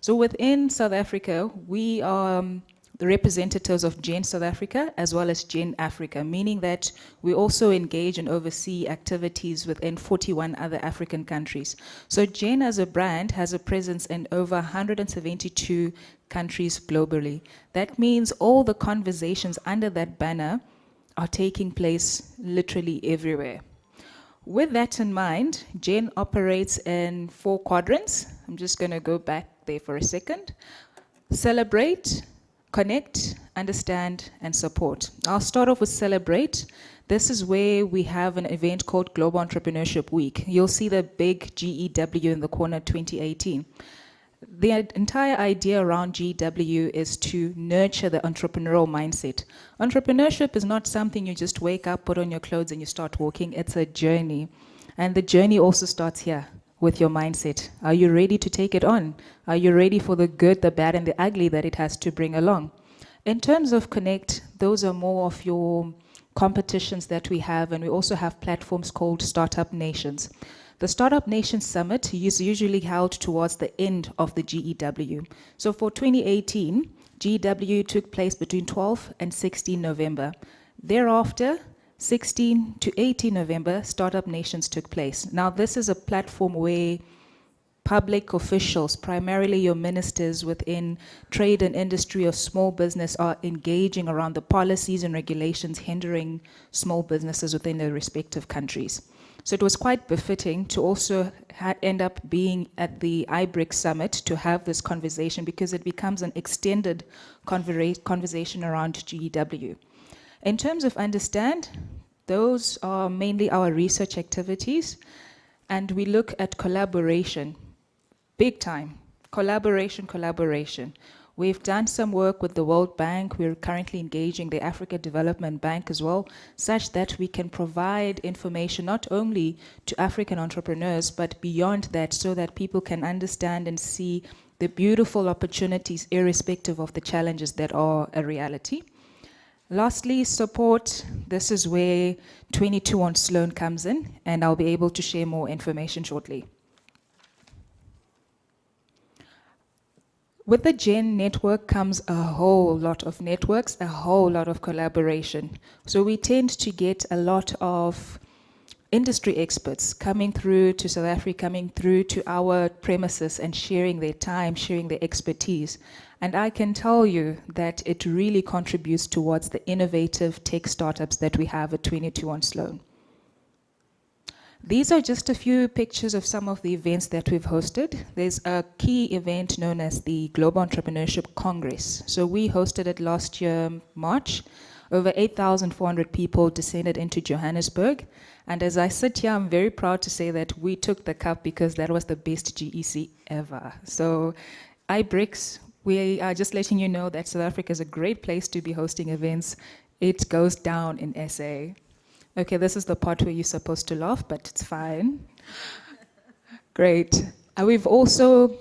So within South Africa, we are um, the representatives of GEN South Africa as well as GEN Africa, meaning that we also engage and oversee activities within 41 other African countries. So GEN as a brand has a presence in over 172 countries globally. That means all the conversations under that banner are taking place literally everywhere. With that in mind, GEN operates in four quadrants. I'm just going to go back there for a second. Celebrate, connect, understand, and support. I'll start off with celebrate. This is where we have an event called Global Entrepreneurship Week. You'll see the big GEW in the corner 2018. The entire idea around GEW is to nurture the entrepreneurial mindset. Entrepreneurship is not something you just wake up, put on your clothes, and you start walking. It's a journey. And the journey also starts here with your mindset? Are you ready to take it on? Are you ready for the good, the bad, and the ugly that it has to bring along? In terms of Connect, those are more of your competitions that we have, and we also have platforms called Startup Nations. The Startup Nation Summit is usually held towards the end of the GEW. So for 2018, GEW took place between 12 and 16 November. Thereafter, 16 to 18 November, Startup Nations took place. Now, this is a platform where public officials, primarily your ministers within trade and industry or small business, are engaging around the policies and regulations hindering small businesses within their respective countries. So it was quite befitting to also end up being at the iBRICS summit to have this conversation because it becomes an extended conversation around GEW. In terms of understand, Those are mainly our research activities, and we look at collaboration, big time. Collaboration, collaboration. We've done some work with the World Bank. We're currently engaging the Africa Development Bank as well, such that we can provide information not only to African entrepreneurs, but beyond that, so that people can understand and see the beautiful opportunities irrespective of the challenges that are a reality. Lastly, support. This is where 22 on Sloan comes in, and I'll be able to share more information shortly. With the GEN network comes a whole lot of networks, a whole lot of collaboration. So we tend to get a lot of industry experts coming through to South Africa, coming through to our premises and sharing their time, sharing their expertise. And I can tell you that it really contributes towards the innovative tech startups that we have at 22 on Sloan. These are just a few pictures of some of the events that we've hosted. There's a key event known as the Global Entrepreneurship Congress. So we hosted it last year, March. Over 8,400 people descended into Johannesburg. And as I sit here, I'm very proud to say that we took the cup because that was the best GEC ever. So iBRICS, we are just letting you know that South Africa is a great place to be hosting events. It goes down in SA. Okay, this is the part where you're supposed to laugh, but it's fine. Great. Uh, we've also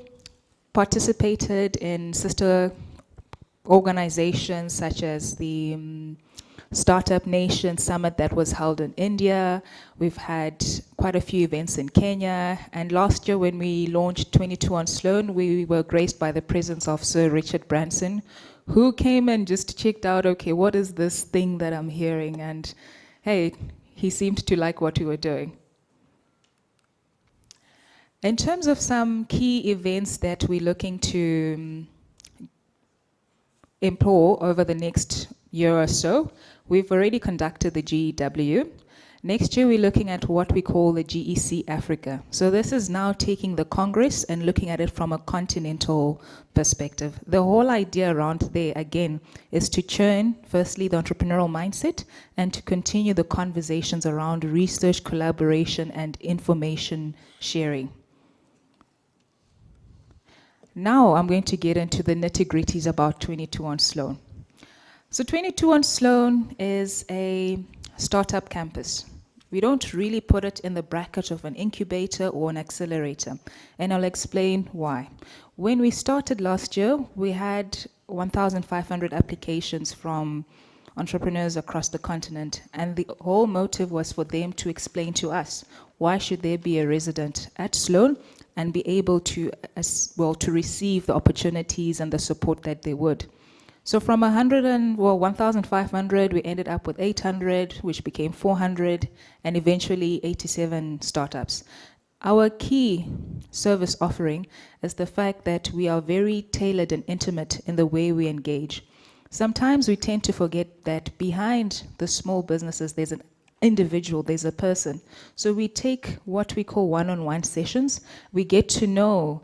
participated in sister organizations such as the um, Startup Nation Summit that was held in India. We've had quite a few events in Kenya. And last year when we launched 22 on Sloan, we were graced by the presence of Sir Richard Branson, who came and just checked out, okay, what is this thing that I'm hearing? And hey, he seemed to like what we were doing. In terms of some key events that we're looking to um, employ over the next year or so, we've already conducted the GEW. Next year, we're looking at what we call the GEC Africa. So this is now taking the Congress and looking at it from a continental perspective. The whole idea around there, again, is to churn, firstly, the entrepreneurial mindset and to continue the conversations around research, collaboration, and information sharing. Now I'm going to get into the nitty-gritties about 22 on Sloan. So 22 on Sloan is a startup campus. We don't really put it in the bracket of an incubator or an accelerator, and I'll explain why. When we started last year, we had 1,500 applications from entrepreneurs across the continent, and the whole motive was for them to explain to us why should there be a resident at Sloan and be able to, well, to receive the opportunities and the support that they would. So from 100 and, well, 1,500, we ended up with 800, which became 400, and eventually 87 startups. Our key service offering is the fact that we are very tailored and intimate in the way we engage. Sometimes we tend to forget that behind the small businesses, there's an individual, there's a person. So we take what we call one-on-one -on -one sessions. We get to know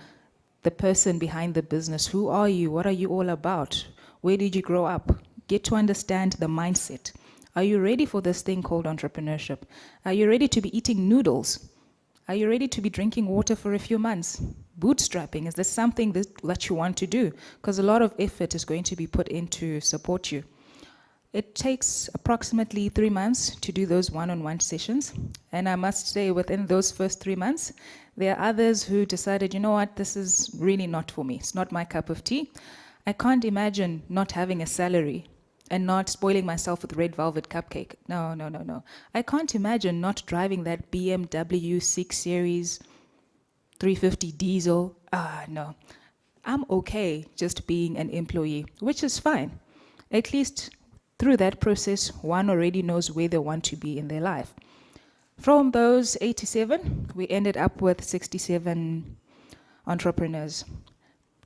the person behind the business. Who are you? What are you all about? Where did you grow up? Get to understand the mindset. Are you ready for this thing called entrepreneurship? Are you ready to be eating noodles? Are you ready to be drinking water for a few months? Bootstrapping, is this something that, that you want to do? Because a lot of effort is going to be put in to support you. It takes approximately three months to do those one-on-one -on -one sessions. And I must say within those first three months, there are others who decided, you know what, this is really not for me. It's not my cup of tea. I can't imagine not having a salary and not spoiling myself with red velvet cupcake. No, no, no, no. I can't imagine not driving that BMW 6 Series 350 diesel. Ah, no. I'm okay just being an employee, which is fine. At least through that process, one already knows where they want to be in their life. From those 87, we ended up with 67 entrepreneurs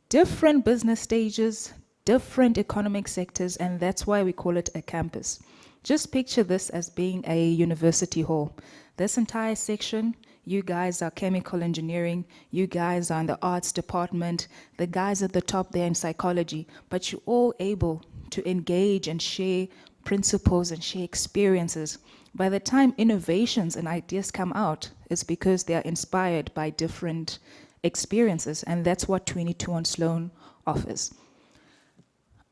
different business stages, different economic sectors, and that's why we call it a campus. Just picture this as being a university hall. This entire section, you guys are chemical engineering, you guys are in the arts department, the guys at the top there in psychology, but you're all able to engage and share principles and share experiences by the time innovations and ideas come out, it's because they are inspired by different experiences, and that's what 22 on Sloan offers.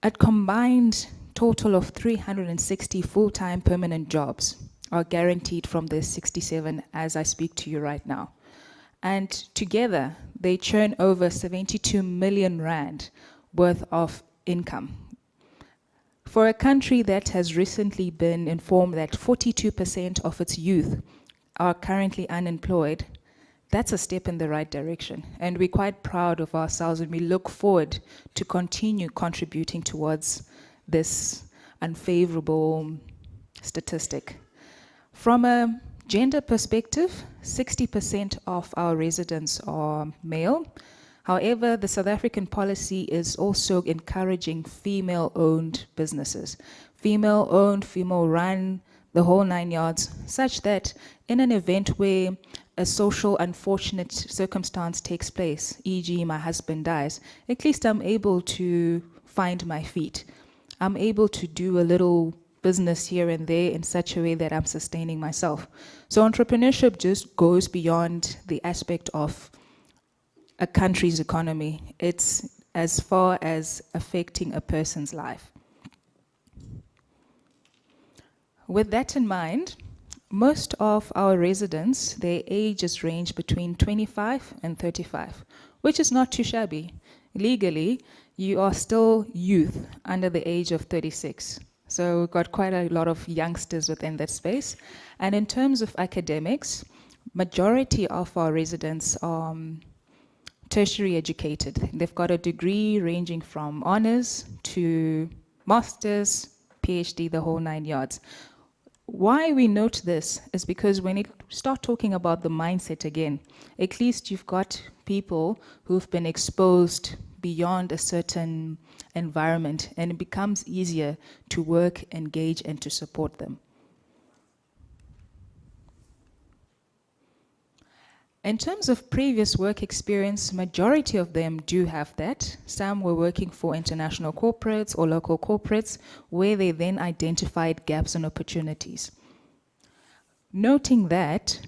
A combined total of 360 full-time permanent jobs are guaranteed from the 67 as I speak to you right now. And together, they churn over 72 million rand worth of income. For a country that has recently been informed that 42% of its youth are currently unemployed, that's a step in the right direction. And we're quite proud of ourselves and we look forward to continue contributing towards this unfavorable statistic. From a gender perspective, 60% of our residents are male. However, the South African policy is also encouraging female-owned businesses. Female-owned, female-run, the whole nine yards, such that in an event where a social unfortunate circumstance takes place, e.g. my husband dies, at least I'm able to find my feet. I'm able to do a little business here and there in such a way that I'm sustaining myself. So entrepreneurship just goes beyond the aspect of a country's economy. It's as far as affecting a person's life. With that in mind, most of our residents, their ages range between 25 and 35, which is not too shabby. Legally, you are still youth under the age of 36. So we've got quite a lot of youngsters within that space. And in terms of academics, majority of our residents are um, tertiary educated. They've got a degree ranging from honors to master's, PhD, the whole nine yards. Why we note this is because when you start talking about the mindset again, at least you've got people who've been exposed beyond a certain environment and it becomes easier to work, engage, and to support them. In terms of previous work experience, majority of them do have that. Some were working for international corporates or local corporates where they then identified gaps and opportunities. Noting that,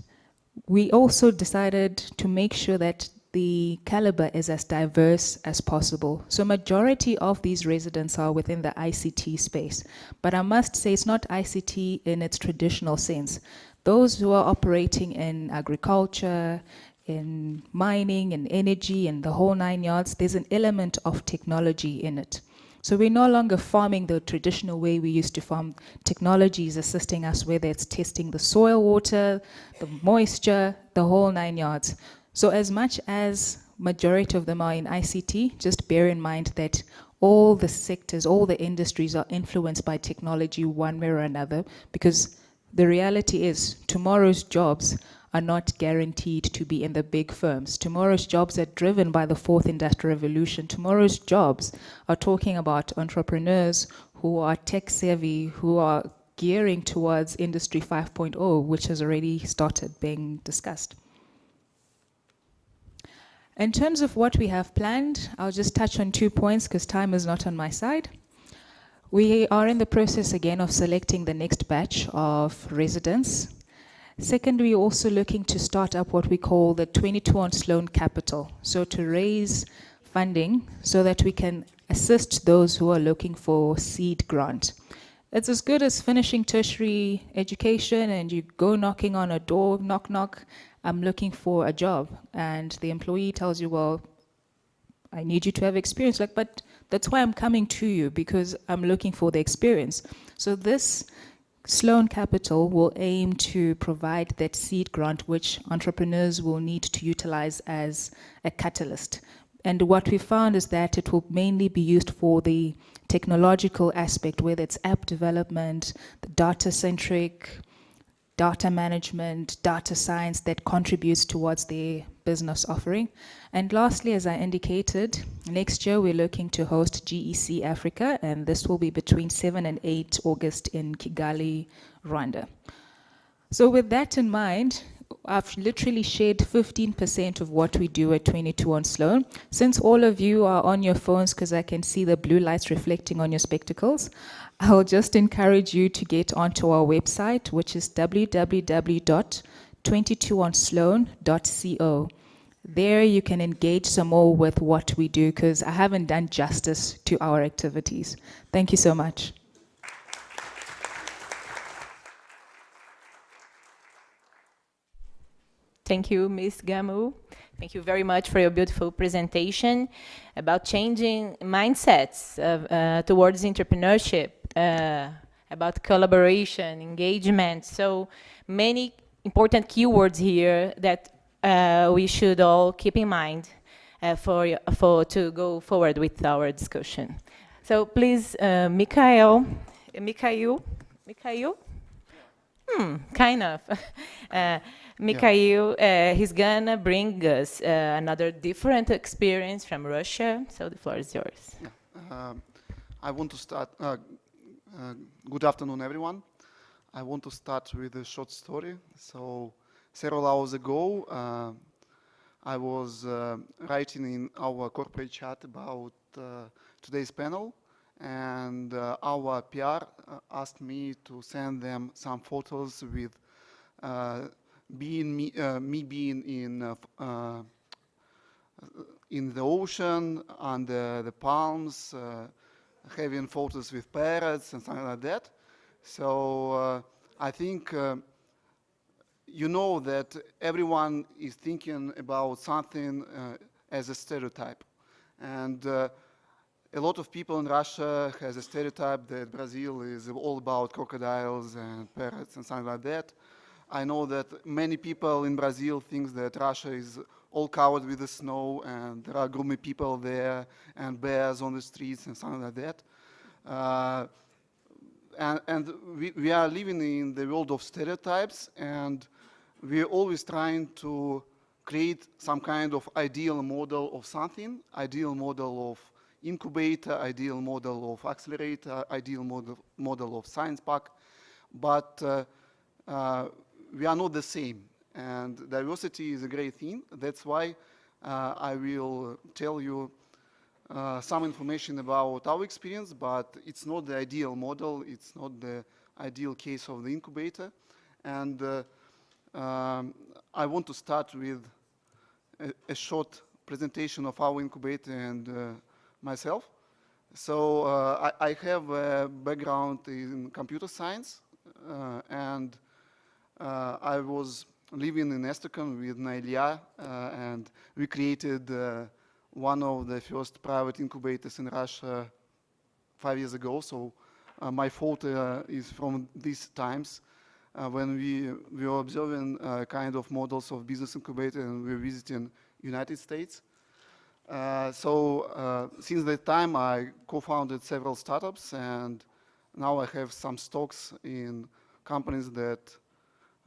we also decided to make sure that the caliber is as diverse as possible. So majority of these residents are within the ICT space. But I must say it's not ICT in its traditional sense. Those who are operating in agriculture, in mining and energy and the whole nine yards, there's an element of technology in it. So we're no longer farming the traditional way we used to farm. Technology is assisting us, whether it's testing the soil water, the moisture, the whole nine yards. So as much as majority of them are in ICT, just bear in mind that all the sectors, all the industries are influenced by technology one way or another because the reality is tomorrow's jobs are not guaranteed to be in the big firms. Tomorrow's jobs are driven by the fourth industrial revolution. Tomorrow's jobs are talking about entrepreneurs who are tech savvy, who are gearing towards industry 5.0, which has already started being discussed. In terms of what we have planned, I'll just touch on two points because time is not on my side. We are in the process again of selecting the next batch of residents. Second, we're also looking to start up what we call the 22 on Sloan Capital. So to raise funding so that we can assist those who are looking for seed grant. It's as good as finishing tertiary education and you go knocking on a door, knock, knock, I'm looking for a job. And the employee tells you, well, I need you to have experience. Like, but that's why I'm coming to you because I'm looking for the experience. So this Sloan Capital will aim to provide that seed grant which entrepreneurs will need to utilize as a catalyst. And what we found is that it will mainly be used for the technological aspect, whether it's app development, the data-centric data management, data science that contributes towards the business offering. And lastly, as I indicated, next year we're looking to host GEC Africa, and this will be between 7 and 8 August in Kigali, Rwanda. So with that in mind, I've literally shared 15% of what we do at 22 on Sloan. Since all of you are on your phones because I can see the blue lights reflecting on your spectacles, I'll just encourage you to get onto our website, which is www.22onsloan.co. There you can engage some more with what we do because I haven't done justice to our activities. Thank you so much. Thank you, Ms. Gamu. Thank you very much for your beautiful presentation about changing mindsets of, uh, towards entrepreneurship, uh, about collaboration, engagement. So many important keywords here that uh, we should all keep in mind uh, for, for to go forward with our discussion. So please, uh, Mikhail, Mikhail, Mikhail? Hmm, kind of. Uh, Mikhail, uh, he's gonna bring us uh, another different experience from Russia. So the floor is yours. Yeah. Um, I want to start. Uh, uh, good afternoon, everyone. I want to start with a short story. So several hours ago, uh, I was uh, writing in our corporate chat about today's panel, and our PR asked me to send them some photos with being me, uh, me being in uh, uh, in the ocean under the palms, having photos with parrots and something like that. So I think you know that everyone is thinking about something uh, as a stereotype. And uh, a lot of people in Russia has a stereotype that Brazil is all about crocodiles and parrots and something like that. I know that many people in Brazil think that Russia is all covered with the snow and there are gloomy people there and bears on the streets and something like that. Uh, and, and we, we, are living in the world of stereotypes and we're always trying to create some kind of ideal model of something, ideal model of incubator, ideal model of accelerator, ideal model, model of science park. But uh, uh, we are not the same. And diversity is a great thing. That's why uh, I will tell you uh, some information about our experience, but it's not the ideal model. It's not the ideal case of the incubator. And uh, um, I want to start with a, a, short presentation of our incubator and uh, myself. So uh, I, I, have a background in computer science uh, and uh, I was living in Astrakhan with Nailia, uh, and we created uh, one of the first private incubators in Russia five years ago. So my photo is from these times. Uh, when we, we were observing uh, kind of models of business incubator and we were visiting United States. Uh, so since that time, I co-founded several startups and now I have some stocks in companies that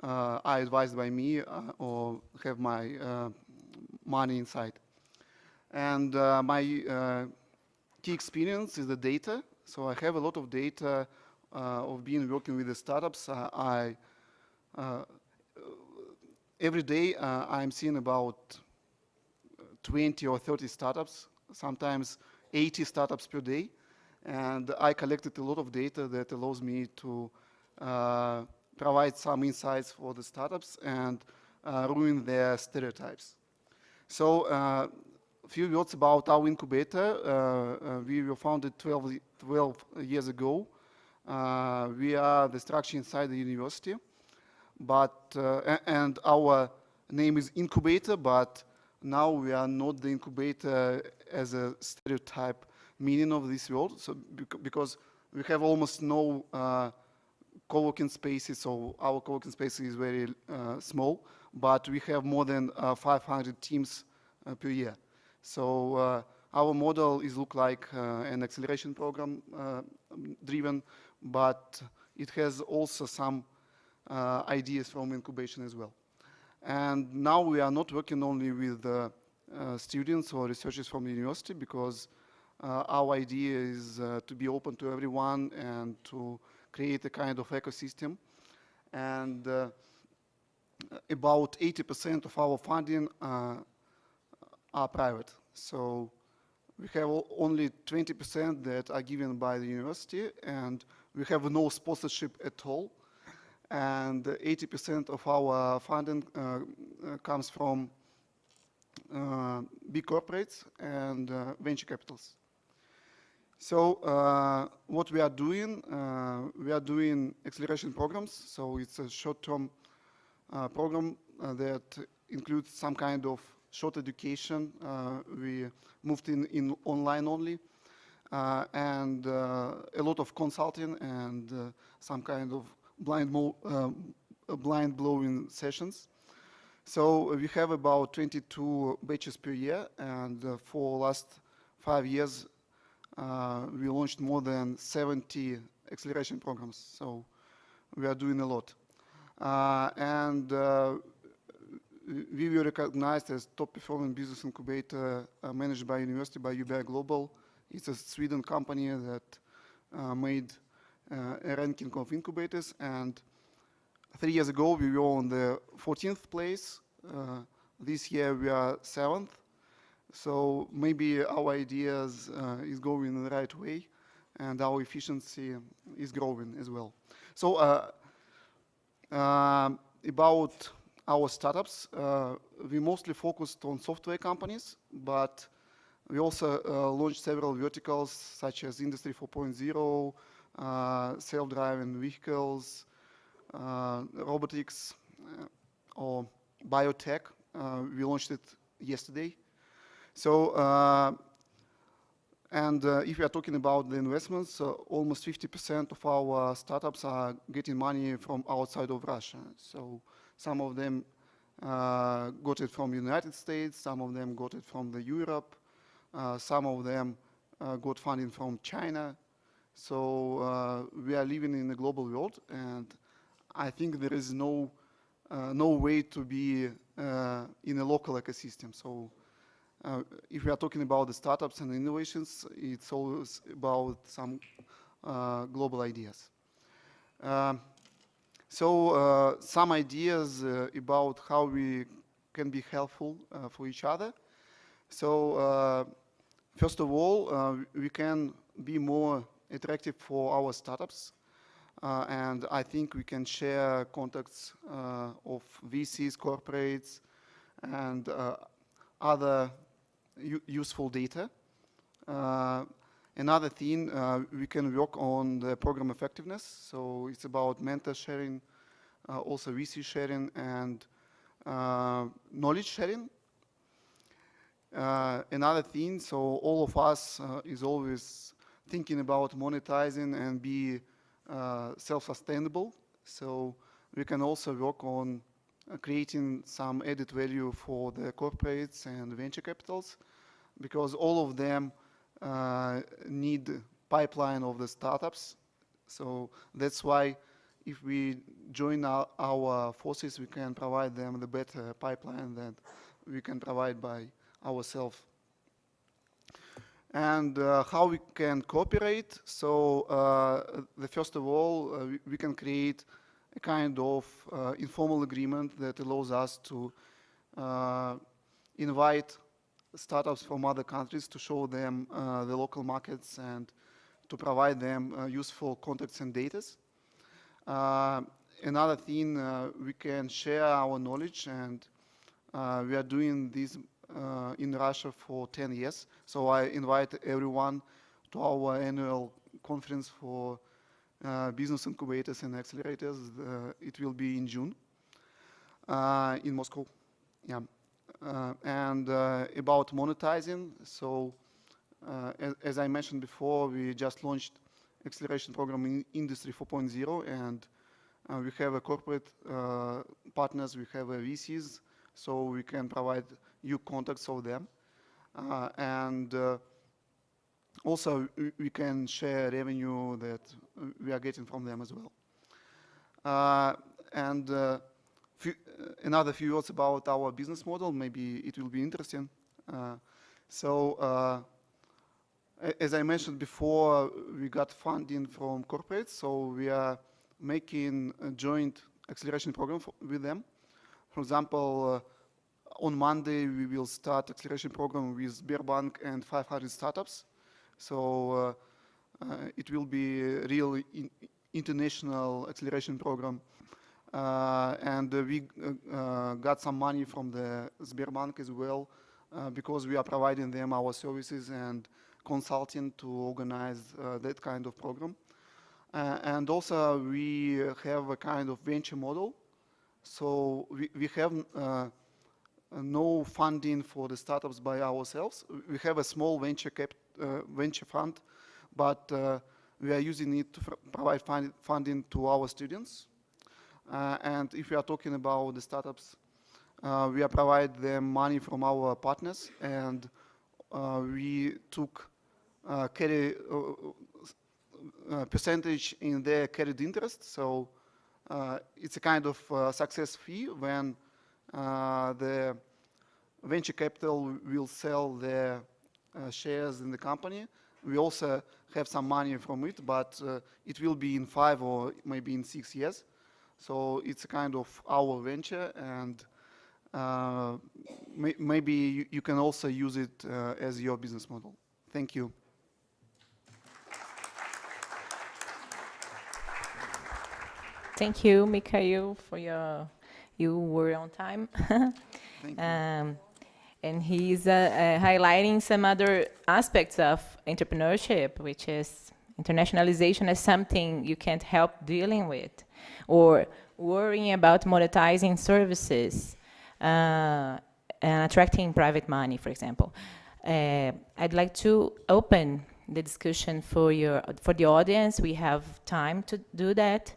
uh, are advised by me uh, or have my uh, money inside. And my key experience is the data. So I have a lot of data of being working with the startups. I every day uh, I'm seeing about 20 or 30 startups, sometimes 80 startups per day. And I collected a lot of data that allows me to uh, provide some insights for the startups and uh, ruin their stereotypes. So uh, a few words about our incubator. Uh, we were founded 12, 12 years ago. We are the structure inside the university, but and our name is incubator, but now we are not the incubator as a stereotype meaning of this word. So because we have almost no uh, co-working spaces, so our co-working space is very uh, small, but we have more than uh, 500 teams uh, per year. So uh, our model is look like uh, an acceleration program uh, driven, but it has also some ideas from incubation as well. And now we are not working only with students or researchers from the university because our idea is to be open to everyone and to create a kind of ecosystem. And uh, about 80% of our funding uh, are private. So we have only 20% that are given by the university, and we have no sponsorship at all. And 80% of our funding uh, uh, comes from uh, big corporates and venture capitals. So uh, what we are doing, uh, we are doing acceleration programs. So it's a short-term uh, program that includes some kind of short education. We moved in, in online only, and uh, a lot of consulting and uh, some kind of blind, um, uh, blind blowing sessions. So we have about 22 batches per year, and uh, for last five years, uh, we launched more than 70 acceleration programs. So we are doing a lot. Uh, and uh, we were recognized as top performing business incubator uh, managed by university by UBI Global. It's a Sweden company that uh, made uh, a ranking of incubators. And three years ago, we were on the 14th place. Uh, this year, we are seventh. So maybe our ideas uh, is going in the right way, and our efficiency is growing as well. So uh, um, about our startups, uh, we mostly focused on software companies, but we also uh, launched several verticals such as Industry 4.0, uh, self-driving vehicles, uh, robotics, uh, or biotech. Uh, we launched it yesterday. So, uh, and if we are talking about the investments, almost 50% of our startups are getting money from outside of Russia. So some of them got it from the United States, some of them got it from the Europe, some of them uh, got funding from China. So uh, we are living in a global world, and I think there is no uh, no way to be uh, in a local ecosystem. So uh, if we are talking about the startups and innovations, it's always about some uh, global ideas. Um, so uh, some ideas uh, about how we can be helpful uh, for each other. So uh, first of all, uh, we can be more attractive for our startups. Uh, and I think we can share contacts uh, of VCs, corporates, and uh, other useful data. Uh, another thing, uh, we can work on the program effectiveness. So it's about mentor sharing, also VC sharing, and knowledge sharing. Uh, another thing, so all of us uh, is always thinking about monetizing and be uh, self-sustainable. So we can also work on creating some added value for the corporates and venture capitals because all of them uh, need pipeline of the startups. So that's why if we join our, our forces, we can provide them the better pipeline that we can provide by ourselves. And uh, how we can cooperate. So uh, the first of all, uh, we, we can create a kind of uh, informal agreement that allows us to uh, invite startups from other countries to show them uh, the local markets and to provide them useful contacts and data. Another thing, we can share our knowledge and we are doing this in Russia for 10 years. So I invite everyone to our annual conference for uh, business incubators and accelerators. Uh, it will be in June uh, in Moscow. Yeah. Uh, and uh, about monetizing, so uh, as, as I mentioned before, we just launched acceleration program in Industry 4.0, and uh, we have a corporate uh, partners, we have a VCs, so we can provide you contacts of them, uh, and uh, also we, can share revenue that we are getting from them as well. Uh, and few, another few words about our business model. Maybe it will be interesting. So, as I mentioned before, we got funding from corporates, so we are making a joint acceleration program for, with them. for example, uh, on Monday we will start acceleration program with Sberbank and 500 startups. So uh, it will be a real in international acceleration program. Uh, and uh, we uh, got some money from the Sberbank as well because we are providing them our services and consulting to organize that kind of program. and also we have a kind of venture model. So we, we have no funding for the startups by ourselves. We have a small venture cap, uh, venture fund, but uh, we are using it to provide funding to our students. Uh, and if we are talking about the startups, uh, we are provide them money from our partners, and uh, we took carry percentage in their carried interest. So it's a kind of success fee when the venture capital will sell their uh, shares in the company. We also have some money from it, but uh, it will be in five or maybe in six years. So it's a kind of our venture and uh, may maybe you, you, can also use it uh, as your business model. Thank you. Thank you, Mikhail, for your, you were on time. Um, and he's uh, uh, highlighting some other aspects of entrepreneurship, which is internationalization as something you can't help dealing with, or worrying about monetizing services uh, and attracting private money, for example. Uh, I'd like to open the discussion for your for the audience. We have time to do that.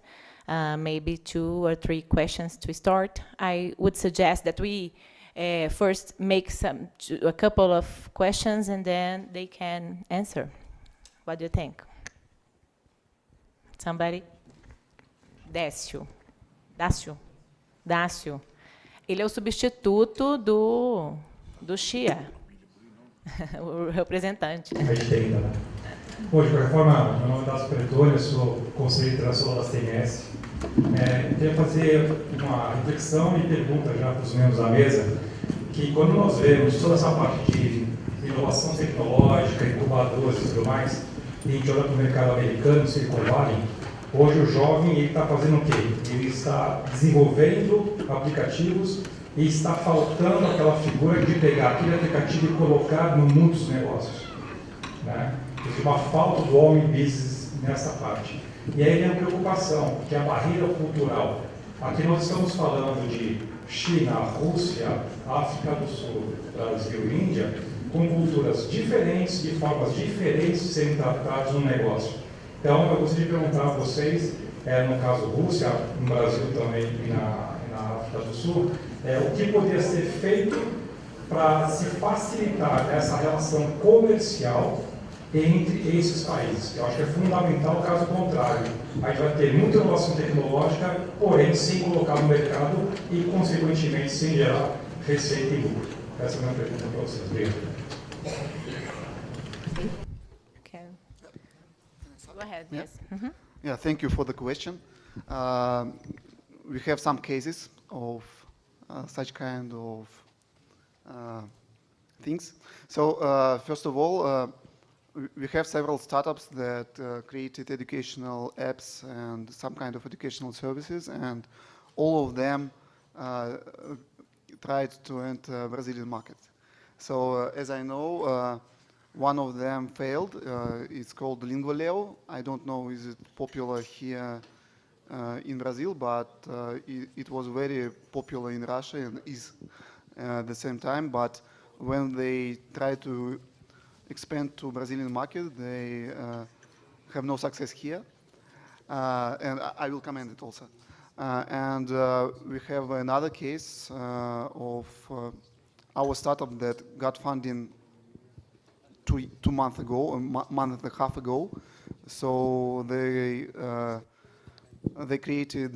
Uh, maybe two or three questions to start. I would suggest that we uh, first make some a couple of questions and then they can answer. What do you think? Somebody? Décio. Dácio. Dácio. Ele é o substituto do, do Xia, o representante. Bom, de qualquer forma, meu nome é Dácio Pretônio, sou conselheiro internacional da CMS. É, queria fazer uma reflexão e pergunta já para os membros da mesa, que quando nós vemos toda essa parte de inovação tecnológica, incubadoras e tudo mais, e a gente olha para o mercado americano, Silicon Valley, hoje o jovem está fazendo o quê? Ele está desenvolvendo aplicativos e está faltando aquela figura de pegar aquele aplicativo e colocar no mundo dos negócios. Né? Uma falta do homem business nessa parte. E aí vem a preocupação, que é a barreira cultural. Aqui nós estamos falando de China, Rússia, África do Sul, Brasil e Índia, com culturas diferentes, de formas diferentes de serem tratados no negócio. Então, eu gostaria de perguntar a vocês, é, no caso Rússia, no Brasil também e na, na África do Sul, é, o que poderia ser feito para se facilitar essa relação comercial entre esses países. Eu acho que é fundamental caso contrário. A gente vai ter muita inovação tecnológica, porém sem colocar no mercado e, consequentemente, sem gerar receita e lucro. Essa é a minha pergunta para vocês. Obrigado. Okay. Go ahead. Yeah. Yes. Mm -hmm. Yeah. Thank you for the question. Uh, we have some cases of uh, such kind of uh, things. So uh, first of all, uh, we have several startups that uh, created educational apps and some kind of educational services, and all of them uh, tried to enter Brazilian market. So uh, as I know, uh, one of them failed. Uh, it's called Lingualeo. I don't know is it popular here in Brazil, but it, it, was very popular in Russia and is at the same time. But when they try to expand to Brazilian market. They uh, have no success here. Uh, and I will comment it also. Uh, and we have another case of our startup that got funding two, two months ago, a month and a half ago. So they, they created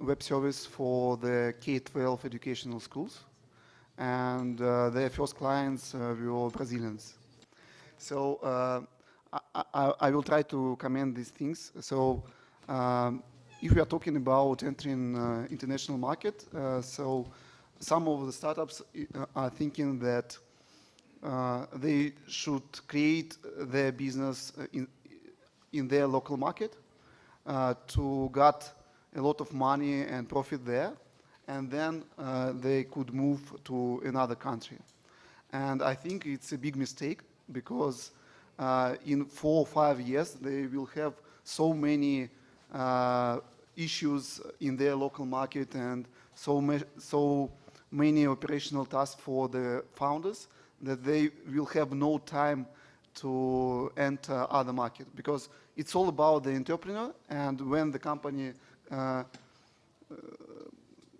web service for the K-12 educational schools and uh, their first clients uh, were Brazilians. So uh, I, I, I, will try to comment these things. So um, if we are talking about entering uh, international market, uh, so some of the startups are thinking that uh, they should create their business in, in their local market to get a lot of money and profit there, and then uh, they could move to another country. And I think it's a big mistake because uh, in four or five years they will have so many uh, issues in their local market and so, so many operational tasks for the founders that they will have no time to enter other market because it's all about the entrepreneur and when the company uh,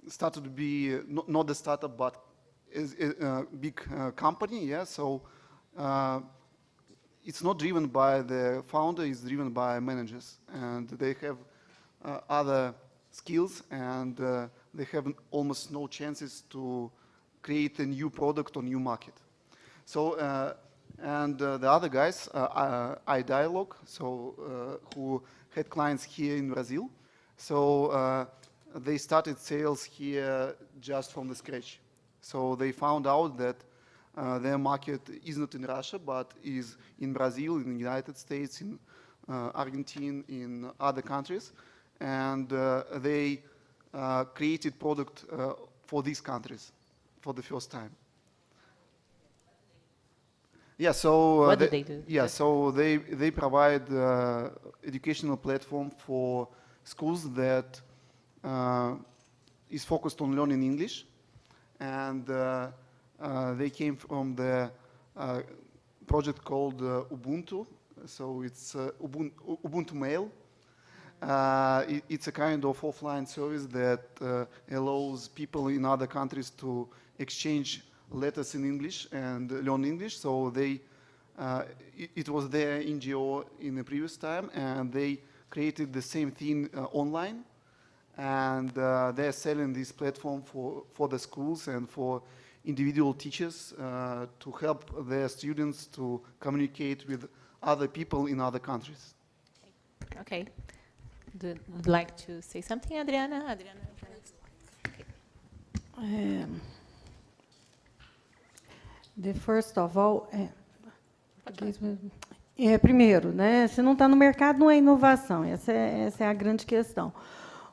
started to be uh, not, not the startup but is a uh, big uh, company yeah so uh, it's not driven by the founder it's driven by managers and they have other skills and they have almost no chances to create a new product or new market so, uh, and uh, the other guys, uh, iDialog, so who had clients here in Brazil. So they started sales here just from the scratch. So they found out that uh, their market is not in Russia, but is in Brazil, in the United States, in uh, Argentina, in other countries. And uh, they created product for these countries for the first time. Yeah, so uh, what do they do? Yeah, so they they provide uh, educational platform for schools that uh, is focused on learning English, and uh, uh, they came from the uh, project called Ubuntu. So it's Ubuntu, Ubuntu Mail. It, it's a kind of offline service that allows people in other countries to exchange letters in English and learn English. So they, uh, it, it, was their NGO in the previous time, and they created the same thing uh, online. And uh, they're selling this platform for, for the schools and for individual teachers uh, to help their students to communicate with other people in other countries. Okay. Would like to say something, Adriana? Adriana. Okay. Um. The first of all, é, é, primeiro, né, se não está no mercado, não é inovação. Essa é, essa é a grande questão.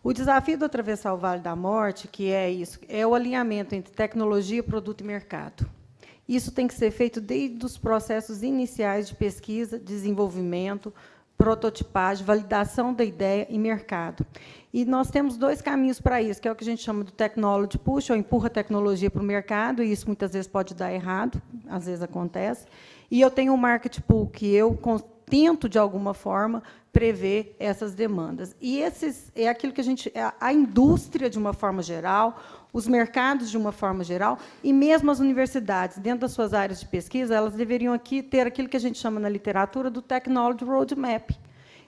O desafio do atravessar o Vale da Morte, que é isso, é o alinhamento entre tecnologia, produto e mercado. Isso tem que ser feito desde os processos iniciais de pesquisa, desenvolvimento, prototipagem, validação da ideia e mercado. E nós temos dois caminhos para isso, que é o que a gente chama do technology push, ou empurra a tecnologia para o mercado, e isso muitas vezes pode dar errado, às vezes acontece. E eu tenho o market pool, que eu tento, de alguma forma, prever essas demandas. E esses é aquilo que a gente... É a indústria, de uma forma geral, os mercados de uma forma geral e mesmo as universidades, dentro das suas áreas de pesquisa, elas deveriam aqui ter aquilo que a gente chama na literatura do Technology Roadmap.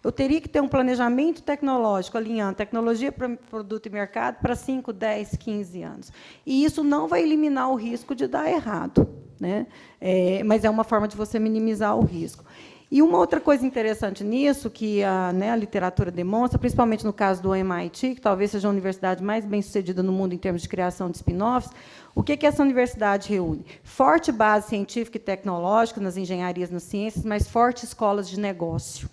Eu teria que ter um planejamento tecnológico alinhando tecnologia, produto e mercado para 5, 10, 15 anos. E isso não vai eliminar o risco de dar errado, né? É, mas é uma forma de você minimizar o risco. E uma outra coisa interessante nisso, que a, né, a literatura demonstra, principalmente no caso do MIT, que talvez seja a universidade mais bem-sucedida no mundo em termos de criação de spin-offs, o que, que essa universidade reúne? Forte base científica e tecnológica nas engenharias, nas ciências, mas fortes escolas de negócio.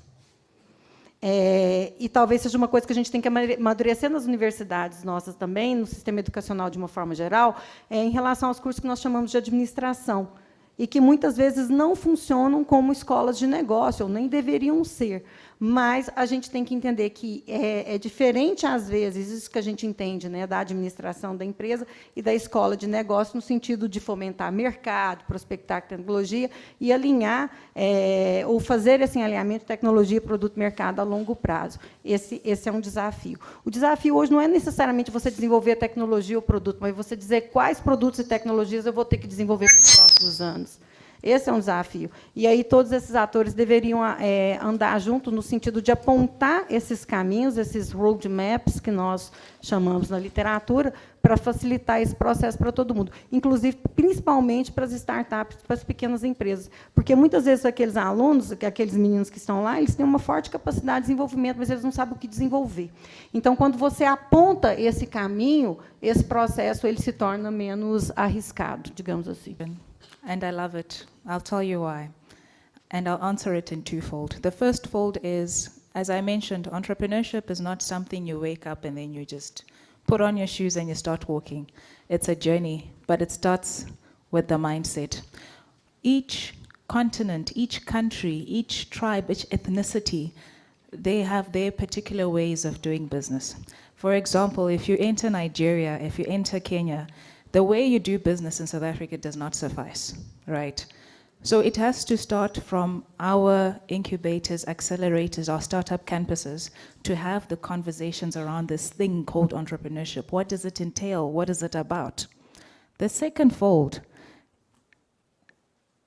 É, e talvez seja uma coisa que a gente tem que amadurecer nas universidades nossas também, no sistema educacional de uma forma geral, é, em relação aos cursos que nós chamamos de administração e que muitas vezes não funcionam como escolas de negócio, ou nem deveriam ser mas a gente tem que entender que é, é, diferente, às vezes, isso que a gente entende né, da administração da empresa e da escola de negócio, no sentido de fomentar mercado, prospectar tecnologia e alinhar, é, ou fazer esse alinhamento tecnologia, produto, mercado a longo prazo. Esse, esse é um desafio. O desafio hoje não é necessariamente você desenvolver a tecnologia ou produto, mas você dizer quais produtos e tecnologias eu vou ter que desenvolver nos próximos anos. Esse é um desafio. E aí todos esses atores deveriam é, andar junto no sentido de apontar esses caminhos, esses roadmaps que nós chamamos na literatura, para facilitar esse processo para todo mundo, inclusive, principalmente para as startups, para as pequenas empresas. Porque, muitas vezes, aqueles alunos, aqueles meninos que estão lá, eles têm uma forte capacidade de desenvolvimento, mas eles não sabem o que desenvolver. Então, quando você aponta esse caminho, esse processo ele se torna menos arriscado, digamos assim. And I love it. I'll tell you why. And I'll answer it in twofold. The first fold is, as I mentioned, entrepreneurship is not something you wake up and then you just put on your shoes and you start walking. It's a journey, but it starts with the mindset. Each continent, each country, each tribe, each ethnicity, they have their particular ways of doing business. For example, if you enter Nigeria, if you enter Kenya, the way you do business in South Africa does not suffice, right? So it has to start from our incubators, accelerators, our startup campuses to have the conversations around this thing called entrepreneurship. What does it entail? What is it about? The second fold,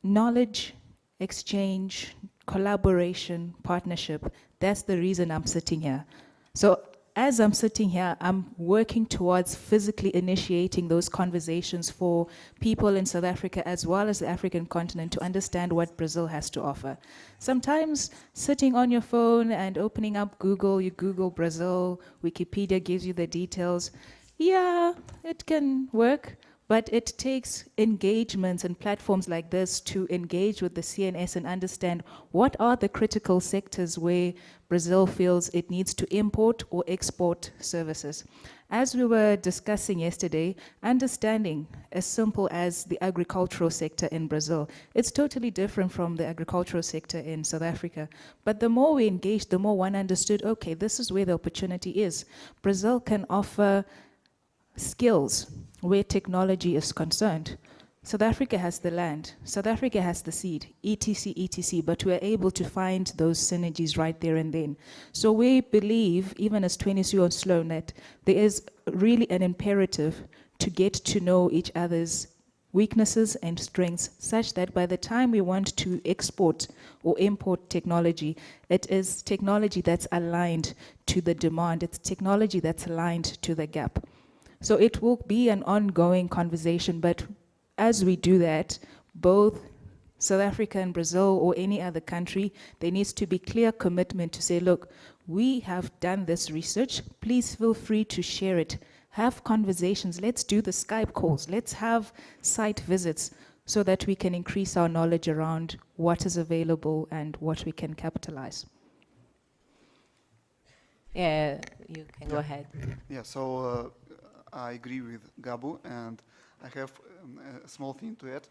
knowledge, exchange, collaboration, partnership. That's the reason I'm sitting here. So as I'm sitting here, I'm working towards physically initiating those conversations for people in South Africa as well as the African continent to understand what Brazil has to offer. Sometimes sitting on your phone and opening up Google, you Google Brazil, Wikipedia gives you the details. Yeah, it can work, but it takes engagements and platforms like this to engage with the CNS and understand what are the critical sectors where Brazil feels it needs to import or export services. As we were discussing yesterday, understanding as simple as the agricultural sector in Brazil, it's totally different from the agricultural sector in South Africa. But the more we engaged, the more one understood, okay, this is where the opportunity is. Brazil can offer skills where technology is concerned. South Africa has the land, South Africa has the seed, etc, etc, but we're able to find those synergies right there and then. So we believe, even as 20 on Sloane, that there is really an imperative to get to know each other's weaknesses and strengths such that by the time we want to export or import technology, it is technology that's aligned to the demand, it's technology that's aligned to the gap. So it will be an ongoing conversation, but as we do that, both South Africa and Brazil or any other country, there needs to be clear commitment to say, look, we have done this research, please feel free to share it. Have conversations, let's do the Skype calls, let's have site visits so that we can increase our knowledge around what is available and what we can capitalize. Yeah, you can go ahead. Yeah, so uh, I agree with Gabu and I have um, a small thing to add.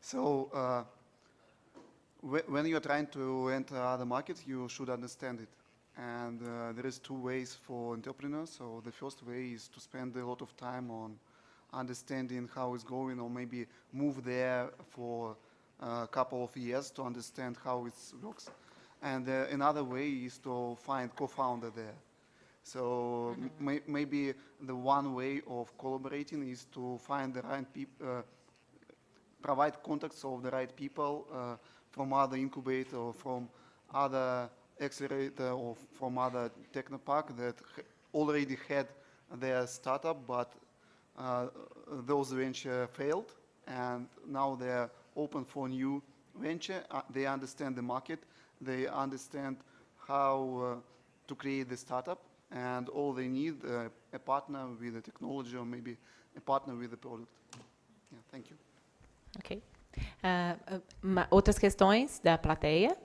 So uh, wh when you're trying to enter other markets, you should understand it. And uh, there is two ways for entrepreneurs. So the first way is to spend a lot of time on understanding how it's going or maybe move there for a couple of years to understand how it works. And uh, another way is to find co-founder there. So may, maybe the one way of collaborating is to find the right people, uh, provide contacts of the right people uh, from other incubator or from other accelerator or from other technopark that already had their startup, but uh, those venture failed, and now they're open for new venture. Uh, they understand the market. They understand how uh, to create the startup and all they need uh, a partner with the technology or maybe a partner with the product. Yeah, thank you. Ok. Uh, uh, outras questões da plateia?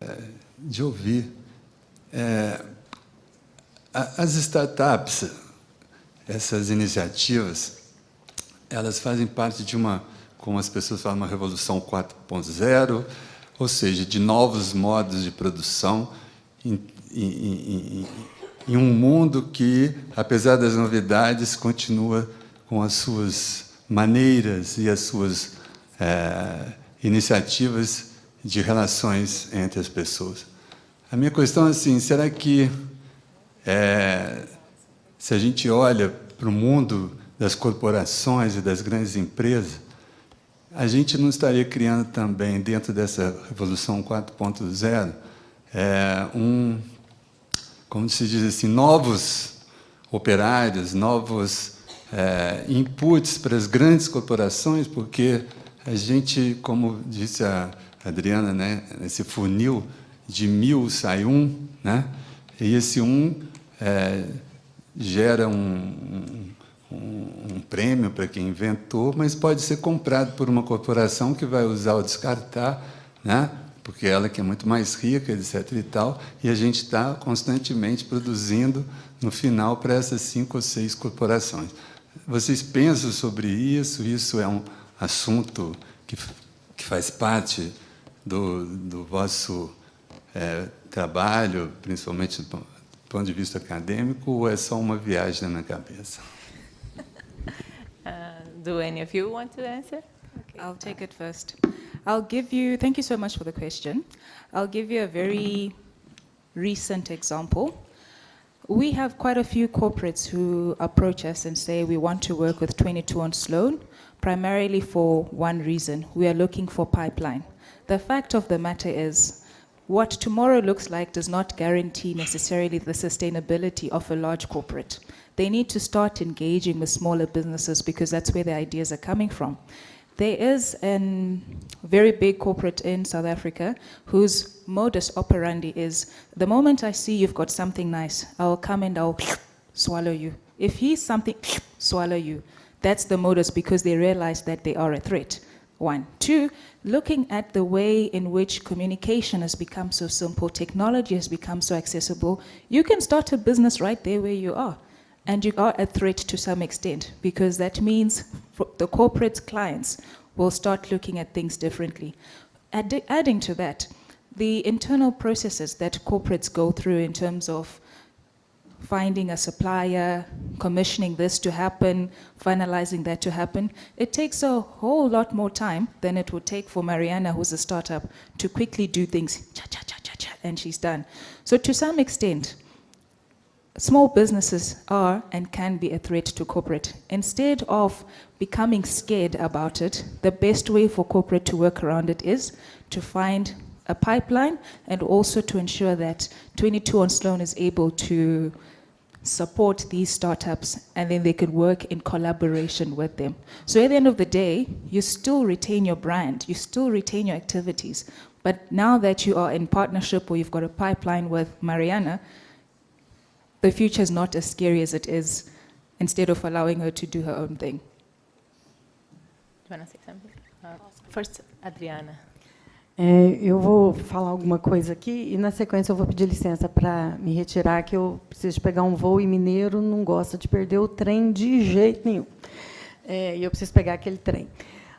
É, de ouvir. É, as startups, essas iniciativas, elas fazem parte de uma, como as pessoas falam, uma revolução 4.0, ou seja, de novos modos de produção em, em, em, em um mundo que, apesar das novidades, continua com as suas maneiras e as suas é, iniciativas de relações entre as pessoas. A minha questão é assim, será que é, se a gente olha para o mundo das corporações e das grandes empresas, a gente não estaria criando também, dentro dessa Revolução 4.0, é, um, como se diz assim, novos operários, novos é, inputs para as grandes corporações, porque a gente, como disse a Adriana, né, esse funil de mil sai um, né, e esse um é, gera um, um, um prêmio para quem inventou, mas pode ser comprado por uma corporação que vai usar ou descartar, né, porque ela que é muito mais rica, etc. e tal, e a gente está constantemente produzindo no final para essas cinco ou seis corporações. Vocês pensam sobre isso? Isso é um assunto que, que faz parte do, do vosso é, trabalho, principalmente do ponto de vista acadêmico, ou é só uma viagem na minha cabeça? Uh, do any of you want to answer? Okay. I'll take it first. I'll give you, thank you so much for the question. I'll give you a very recent example. We have quite a few corporates who approach us and say we want to work with 22 on Sloane, primarily for one reason. We are looking for pipeline. The fact of the matter is, what tomorrow looks like does not guarantee necessarily the sustainability of a large corporate. They need to start engaging with smaller businesses because that's where the ideas are coming from. There is a very big corporate in South Africa whose modus operandi is, the moment I see you've got something nice, I'll come and I'll swallow you. If he's something, swallow you. That's the modus because they realize that they are a threat. One. Two, looking at the way in which communication has become so simple, technology has become so accessible, you can start a business right there where you are. And you are a threat to some extent because that means the corporate clients will start looking at things differently. Add adding to that, the internal processes that corporates go through in terms of finding a supplier, commissioning this to happen, finalizing that to happen, it takes a whole lot more time than it would take for Mariana, who's a startup, to quickly do things, cha cha cha cha cha, and she's done. So to some extent, small businesses are and can be a threat to corporate. Instead of becoming scared about it, the best way for corporate to work around it is to find a pipeline and also to ensure that 22 on Sloane is able to support these startups and then they could work in collaboration with them. So at the end of the day, you still retain your brand, you still retain your activities, but now that you are in partnership or you've got a pipeline with Mariana, the future is not as scary as it is instead of allowing her to do her own thing. Do you want to say something? Uh, first, Adriana. É, eu vou falar alguma coisa aqui e, na sequência, eu vou pedir licença para me retirar, que eu preciso pegar um voo e mineiro não gosta de perder o trem de jeito nenhum. É, e eu preciso pegar aquele trem.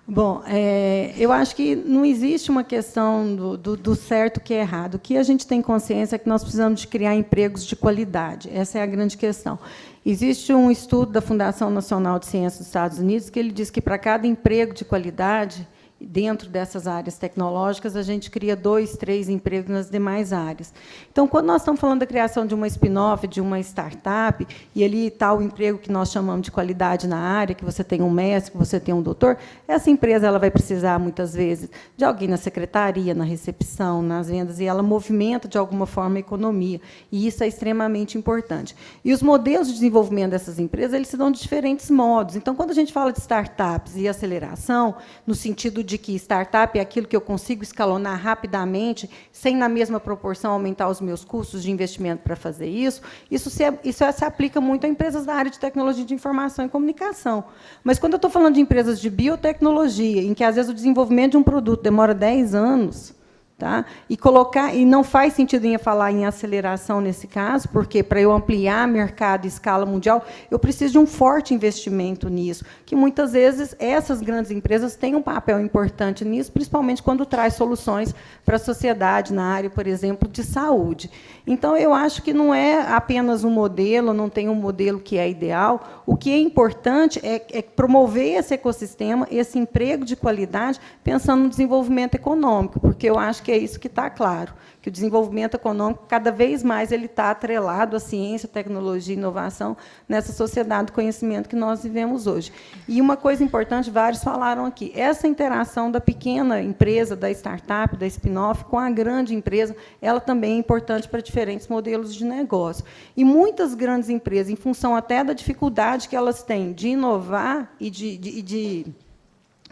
Bom, é, eu acho que não existe uma questão do, do, do certo que é errado. O que a gente tem consciência é que nós precisamos de criar empregos de qualidade. Essa é a grande questão. Existe um estudo da Fundação Nacional de Ciências dos Estados Unidos que ele diz que para cada emprego de qualidade, dentro dessas áreas tecnológicas, a gente cria dois, três empregos nas demais áreas. Então, quando nós estamos falando da criação de uma spin-off, de uma startup, e ali está o emprego que nós chamamos de qualidade na área, que você tem um mestre, que você tem um doutor, essa empresa ela vai precisar, muitas vezes, de alguém na secretaria, na recepção, nas vendas, e ela movimenta, de alguma forma, a economia. E isso é extremamente importante. E os modelos de desenvolvimento dessas empresas eles se dão de diferentes modos. Então, quando a gente fala de startups e aceleração, no sentido de que startup é aquilo que eu consigo escalonar rapidamente, sem, na mesma proporção, aumentar os meus custos de investimento para fazer isso, isso se, isso se aplica muito a empresas da área de tecnologia de informação e comunicação. Mas, quando eu estou falando de empresas de biotecnologia, em que, às vezes, o desenvolvimento de um produto demora 10 anos, Tá? E colocar e não faz sentido em falar em aceleração nesse caso, porque para eu ampliar mercado em escala mundial, eu preciso de um forte investimento nisso, que muitas vezes essas grandes empresas têm um papel importante nisso, principalmente quando traz soluções para a sociedade na área, por exemplo, de saúde. Então eu acho que não é apenas um modelo, não tem um modelo que é ideal. O que é importante é, é promover esse ecossistema, esse emprego de qualidade, pensando no desenvolvimento econômico, porque eu acho que é isso que está claro, que o desenvolvimento econômico, cada vez mais, ele está atrelado à ciência, tecnologia e inovação nessa sociedade do conhecimento que nós vivemos hoje. E uma coisa importante, vários falaram aqui, essa interação da pequena empresa, da startup, da spin-off, com a grande empresa, ela também é importante para diferentes modelos de negócio. E muitas grandes empresas, em função até da dificuldade que elas têm de inovar e de, de, de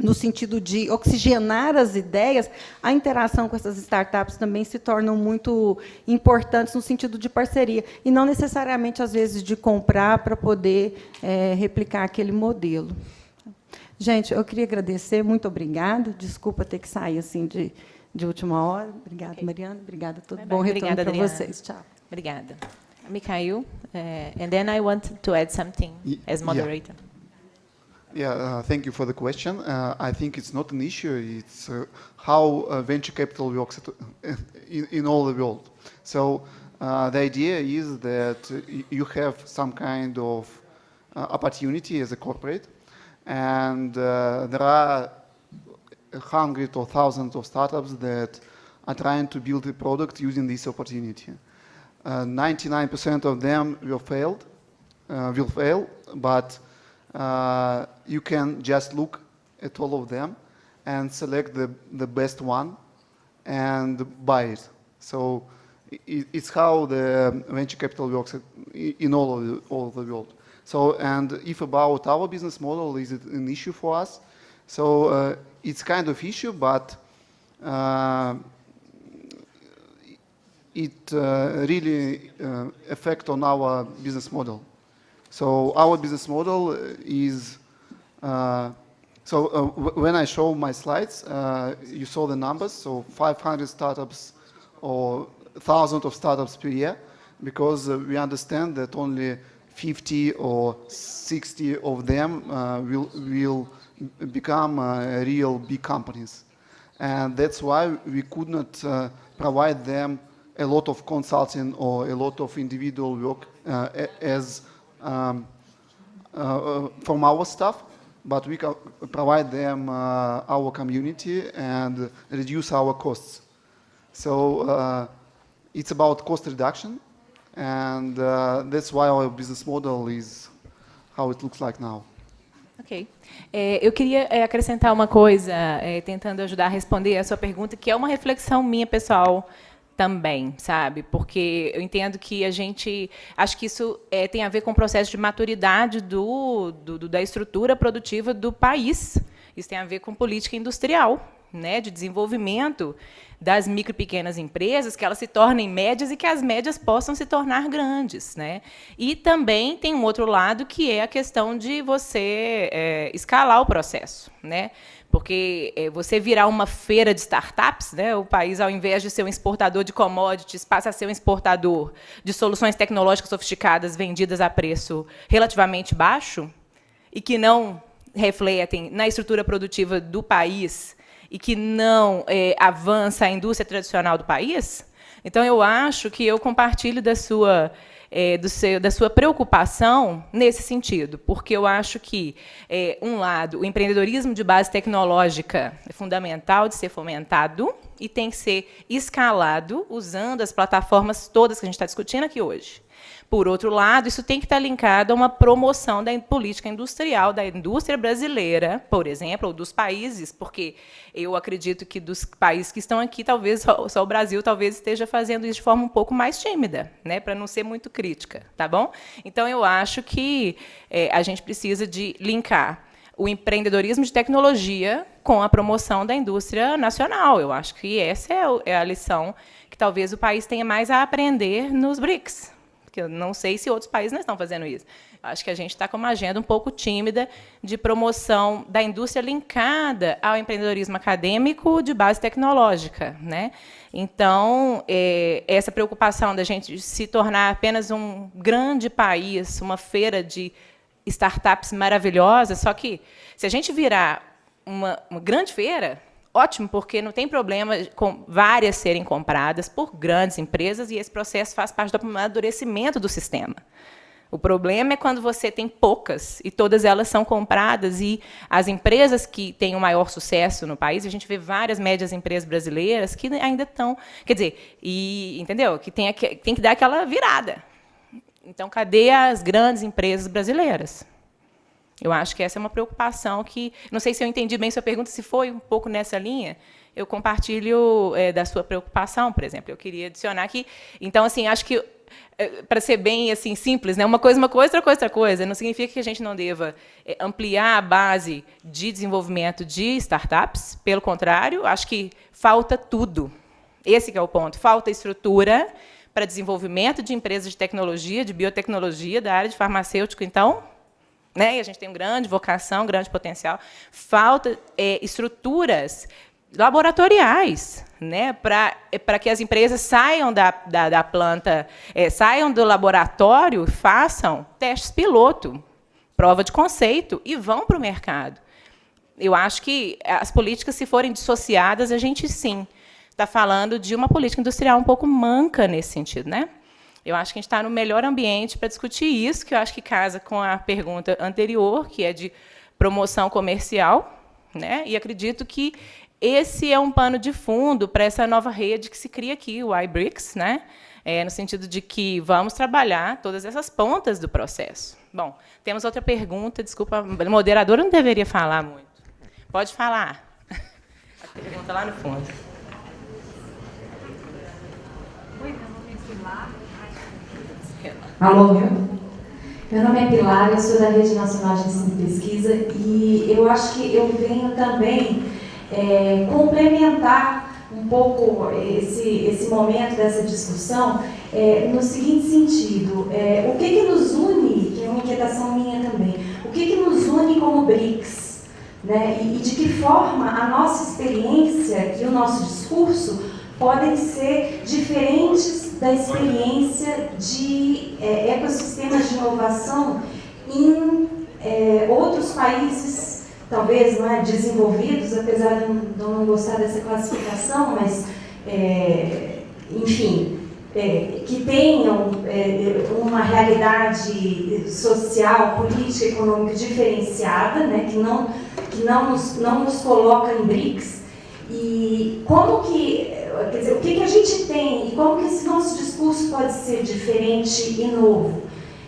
no sentido de oxigenar as ideias, a interação com essas startups também se tornam muito importantes no sentido de parceria, e não necessariamente, às vezes, de comprar para poder é, replicar aquele modelo. Gente, eu queria agradecer, muito obrigada. Desculpa ter que sair assim de, de última hora. Obrigada, okay. Mariana. Obrigada a todos. Bom retorno para vocês. Tchau. Obrigada. Mikhail, uh, and then I want to add something as moderator. Yeah. Yeah, uh, thank you for the question. Uh, I think it's not an issue. It's uh, how uh, venture capital works at, in, in, all the world. So uh, the idea is that you have some kind of uh, opportunity as a corporate, and there are hundreds or thousands of startups that are trying to build a product using this opportunity. 99% of them will failed, will fail, but uh, you can just look at all of them and select the, the best one and buy it. So it, it's how the venture capital works in all of the, all of the world. So, and if about our business model, is it an issue for us? So uh, it's kind of issue, but uh, it uh, really uh, affect on our business model. So our business model is, uh, so uh, when I show my slides, uh, you saw the numbers, so 500 startups or thousands of startups per year, because uh, we understand that only 50 or 60 of them uh, will, will become uh, real big companies. And that's why we could not provide them a lot of consulting or a lot of individual work as um, uh, uh, from our staff, but we provide them uh, our community and reduce our costs. So it's about cost reduction, and that's why our business model is how it looks like now. Ok. É, eu queria é, acrescentar uma coisa, é, tentando ajudar a responder a sua pergunta, que é uma reflexão minha pessoal também, sabe? Porque eu entendo que a gente, acho que isso é, tem a ver com o processo de maturidade do, do, da estrutura produtiva do país. Isso tem a ver com política industrial, né, de desenvolvimento das micro e pequenas empresas, que elas se tornem médias e que as médias possam se tornar grandes. Né? E também tem um outro lado, que é a questão de você é, escalar o processo. Né? Porque é, você virar uma feira de startups, né, o país, ao invés de ser um exportador de commodities, passa a ser um exportador de soluções tecnológicas sofisticadas vendidas a preço relativamente baixo e que não refletem na estrutura produtiva do país e que não é, avança a indústria tradicional do país. Então, eu acho que eu compartilho da sua é, seu, da sua preocupação nesse sentido, porque eu acho que, é, um lado, o empreendedorismo de base tecnológica é fundamental de ser fomentado e tem que ser escalado usando as plataformas todas que a gente está discutindo aqui hoje. Por outro lado, isso tem que estar linkado a uma promoção da política industrial da indústria brasileira, por exemplo, ou dos países, porque eu acredito que dos países que estão aqui, talvez só, só o Brasil talvez esteja fazendo isso de forma um pouco mais tímida, né, para não ser muito crítica, tá bom? Então eu acho que é, a gente precisa de linkar o empreendedorismo de tecnologia com a promoção da indústria nacional. Eu acho que essa é, é a lição que talvez o país tenha mais a aprender nos BRICS, porque eu não sei se outros países não estão fazendo isso. Acho que a gente está com uma agenda um pouco tímida de promoção da indústria linkada ao empreendedorismo acadêmico de base tecnológica. Né? Então, é, essa preocupação da gente se tornar apenas um grande país, uma feira de startups maravilhosas, só que, se a gente virar uma, uma grande feira, ótimo, porque não tem problema com várias serem compradas por grandes empresas e esse processo faz parte do amadurecimento do sistema. O problema é quando você tem poucas e todas elas são compradas e as empresas que têm o maior sucesso no país, a gente vê várias médias empresas brasileiras que ainda estão, quer dizer, e entendeu? Que tem, tem que dar aquela virada. Então, cadê as grandes empresas brasileiras? Eu acho que essa é uma preocupação que, não sei se eu entendi bem sua pergunta, se foi um pouco nessa linha, eu compartilho é, da sua preocupação, por exemplo. Eu queria adicionar aqui. Então, assim, acho que é, para ser bem assim simples, né? Uma coisa, uma coisa, outra coisa, outra coisa. Não significa que a gente não deva é, ampliar a base de desenvolvimento de startups. Pelo contrário, acho que falta tudo. Esse é o ponto. Falta estrutura para desenvolvimento de empresas de tecnologia, de biotecnologia, da área de farmacêutico. Então, né? E a gente tem uma grande vocação, grande potencial. Falta é, estruturas laboratoriais, né, para que as empresas saiam da, da, da planta, é, saiam do laboratório, façam testes piloto, prova de conceito e vão para o mercado. Eu acho que as políticas, se forem dissociadas, a gente sim está falando de uma política industrial um pouco manca nesse sentido, né? Eu acho que a gente está no melhor ambiente para discutir isso, que eu acho que casa com a pergunta anterior, que é de promoção comercial, né? E acredito que esse é um pano de fundo para essa nova rede que se cria aqui, o iBricks, né? É, no sentido de que vamos trabalhar todas essas pontas do processo. Bom, temos outra pergunta, desculpa, a moderadora não deveria falar muito. Pode falar. A pergunta lá no fundo. Alô, meu nome é Pilar, eu sou da Rede Nacional de Ensino e Pesquisa e eu acho que eu venho também é, complementar um pouco esse, esse momento dessa discussão é, no seguinte sentido, é, o que, que nos une, que é uma inquietação minha também, o que, que nos une como BRICS, né, e, e de que forma a nossa experiência e o nosso discurso podem ser diferentes da experiência de é, ecossistemas de inovação em é, outros países talvez não é, desenvolvidos, apesar de não gostar dessa classificação, mas, é, enfim, é, que tenham é, uma realidade social, política, econômica diferenciada, né, que, não, que não, nos, não nos coloca em BRICS, e como que, quer dizer, o que, que a gente tem e como que esse nosso discurso pode ser diferente e novo.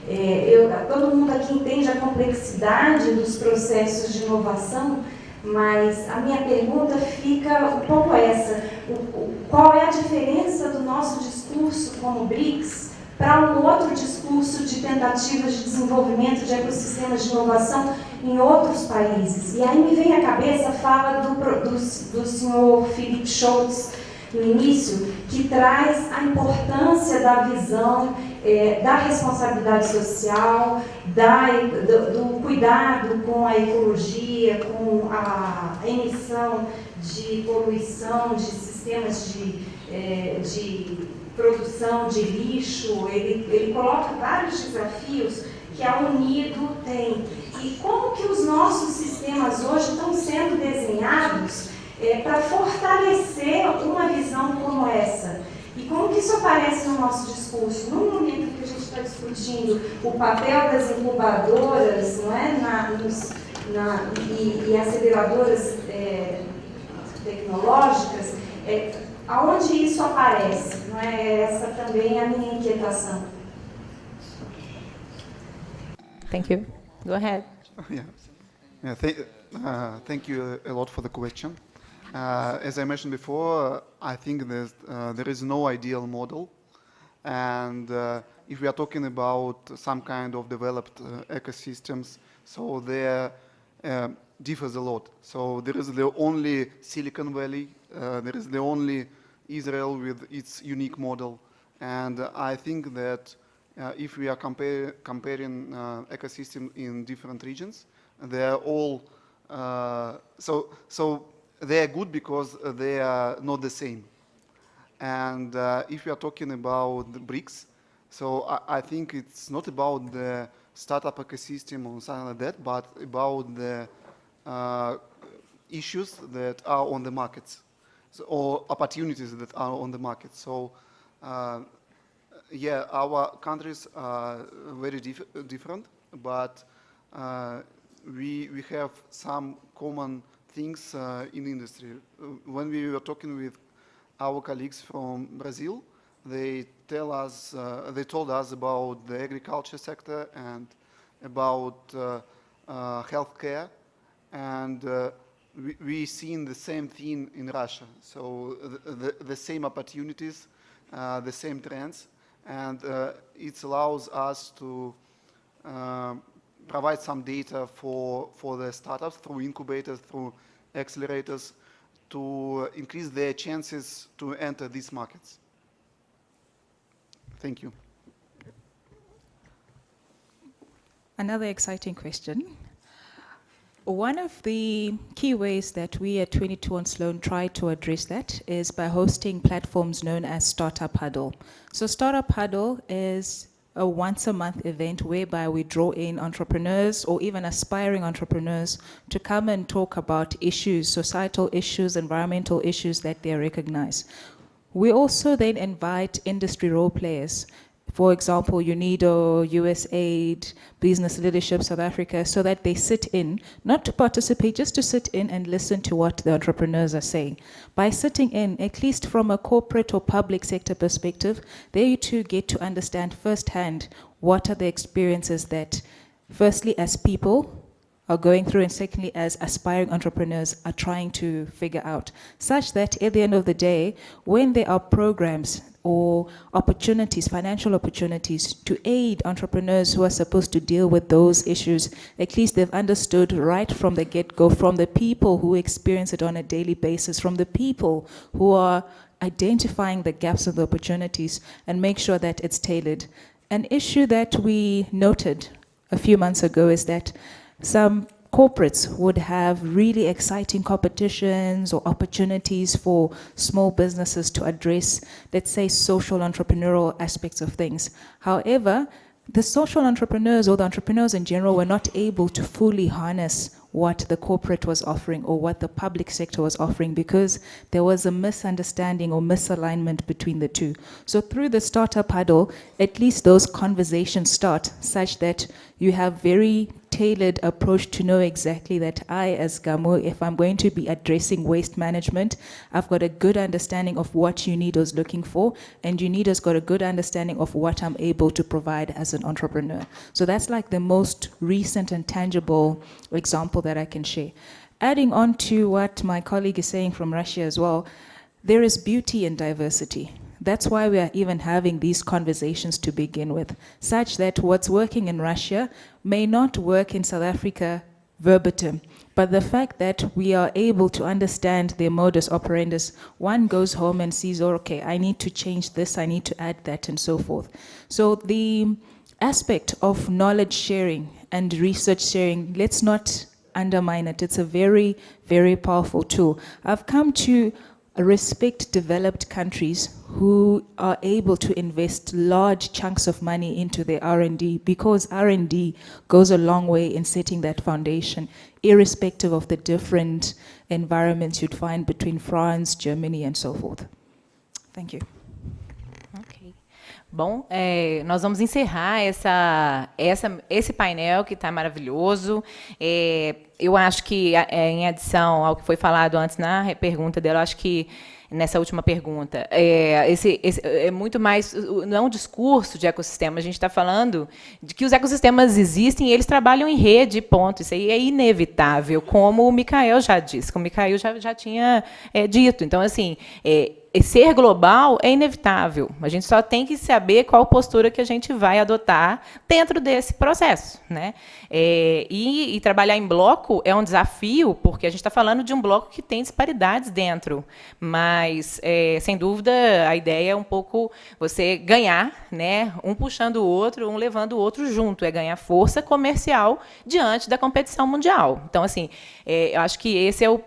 É, eu, todo mundo aqui entende a complexidade dos processos de inovação, mas a minha pergunta fica um pouco essa. O, o, qual é a diferença do nosso discurso como BRICS para um outro discurso de tentativas de desenvolvimento de ecossistemas de inovação em outros países? E aí me vem à cabeça a fala do, do, do senhor Philip Schultz no início, que traz a importância da visão é, da responsabilidade social, da, do, do, cuidado com a ecologia, com a emissão de poluição, de sistemas de, é, de produção de lixo, ele, ele coloca vários desafios que a Unido tem. E como que os nossos sistemas hoje estão sendo desenhados é, para fortalecer uma visão como essa? E como que isso aparece no nosso discurso? No momento que a gente está discutindo o papel das incubadoras não é? na, nos, na, e, e, aceleradoras é, tecnológicas, é, aonde isso aparece? Não é essa também a minha inquietação. Thank you. Go ahead. Yeah. Yeah, th uh, thank you a lot for the question. Uh, as I mentioned before, I think that uh, there is no ideal model. And uh, if we are talking about some kind of developed uh, ecosystems, so there uh, differs a lot. So there is the only Silicon Valley, uh, there is the only Israel with its unique model. And I think that if we are compare, comparing ecosystems in different regions, they're all, so, so they are good because they are not the same. And uh, if we are talking about the BRICS, so I, I, think it's not about the startup ecosystem or something like that, but about the uh, issues that are on the markets so, or opportunities that are on the market. So uh, yeah, our countries are very dif different, but uh, we, we have some common things uh, in industry. Uh, when we were talking with our colleagues from Brazil, they tell us, uh, they told us about the agriculture sector and about uh, uh, healthcare, and uh, we, we seen the same thing in Russia. So the, the, the same opportunities, the same trends, and it allows us to provide some data for, for the startups through incubators, through accelerators, to increase their chances to enter these markets. Thank you. Another exciting question. One of the key ways that we at 22 on Sloane try to address that is by hosting platforms known as Startup Huddle. So Startup Huddle is a once a month event whereby we draw in entrepreneurs or even aspiring entrepreneurs to come and talk about issues, societal issues, environmental issues that they recognize. We also then invite industry role players for example, UNIDO, USAID, Business Leadership South Africa, so that they sit in, not to participate, just to sit in and listen to what the entrepreneurs are saying. By sitting in, at least from a corporate or public sector perspective, they too get to understand firsthand what are the experiences that, firstly, as people, are going through and secondly as aspiring entrepreneurs are trying to figure out such that at the end of the day when there are programs or opportunities, financial opportunities to aid entrepreneurs who are supposed to deal with those issues. At least they've understood right from the get-go, from the people who experience it on a daily basis, from the people who are identifying the gaps of the opportunities and make sure that it's tailored. An issue that we noted a few months ago is that some corporates would have really exciting competitions or opportunities for small businesses to address, let's say, social entrepreneurial aspects of things. However, the social entrepreneurs or the entrepreneurs in general were not able to fully harness what the corporate was offering or what the public sector was offering because there was a misunderstanding or misalignment between the two. So through the startup huddle, at least those conversations start such that you have very tailored approach to know exactly that I, as GAMO, if I'm going to be addressing waste management, I've got a good understanding of what UNIDO is looking for, and UNIDO's got a good understanding of what I'm able to provide as an entrepreneur. So that's like the most recent and tangible example that I can share. Adding on to what my colleague is saying from Russia as well, there is beauty in diversity. That's why we are even having these conversations to begin with, such that what's working in Russia may not work in South Africa verbatim. But the fact that we are able to understand their modus operandi, one goes home and sees, oh, okay, I need to change this, I need to add that, and so forth. So the aspect of knowledge sharing and research sharing, let's not undermine it. It's a very, very powerful tool. I've come to respect developed countries who are able to invest large chunks of money into their R&D because R&D goes a long way in setting that foundation, irrespective of the different environments you'd find between France, Germany, and so forth. Thank you. Bom, é, nós vamos encerrar essa, essa, esse painel que está maravilhoso. É, eu acho que, é, em adição ao que foi falado antes na pergunta dela, acho que nessa última pergunta. É, esse, esse, é muito mais, não é um discurso de ecossistema, a gente está falando de que os ecossistemas existem e eles trabalham em rede, ponto. Isso aí é inevitável, como o Mikael já disse, como o Mikael já, já tinha é, dito. Então, assim, é, ser global é inevitável. A gente só tem que saber qual postura que a gente vai adotar dentro desse processo. Né? É, e, e, trabalhar em bloco é um desafio, porque a gente está falando de um bloco que tem disparidades dentro. Mas, é, sem dúvida, a ideia é um pouco você ganhar, né? um puxando o outro, um levando o outro junto. É ganhar força comercial diante da competição mundial. Então, assim, é, eu acho que esse é o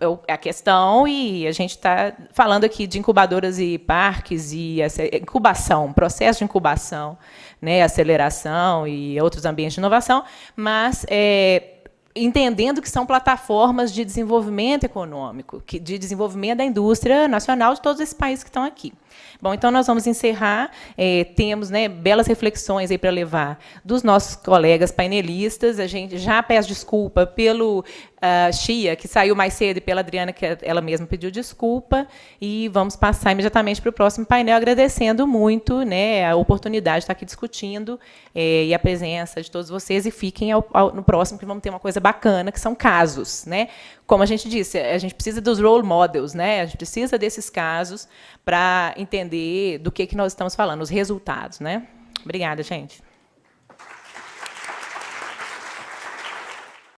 é a questão e a gente está falando aqui de incubadoras e parques e incubação, processo de incubação, né, aceleração e outros ambientes de inovação, mas é, entendendo que são plataformas de desenvolvimento econômico, que, de desenvolvimento da indústria nacional de todos esses países que estão aqui. Bom, então nós vamos encerrar. É, temos né, belas reflexões aí para levar dos nossos colegas painelistas. A gente já peço desculpa pelo uh, Chia, que saiu mais cedo, e pela Adriana, que ela mesma pediu desculpa. E vamos passar imediatamente para o próximo painel, agradecendo muito né, a oportunidade de estar aqui discutindo é, e a presença de todos vocês. E fiquem ao, ao, no próximo, que vamos ter uma coisa bacana, que são casos. Né? Como a gente disse, a gente precisa dos role models, né? a gente precisa desses casos para entender do que, que nós estamos falando, os resultados. Né? Obrigada, gente.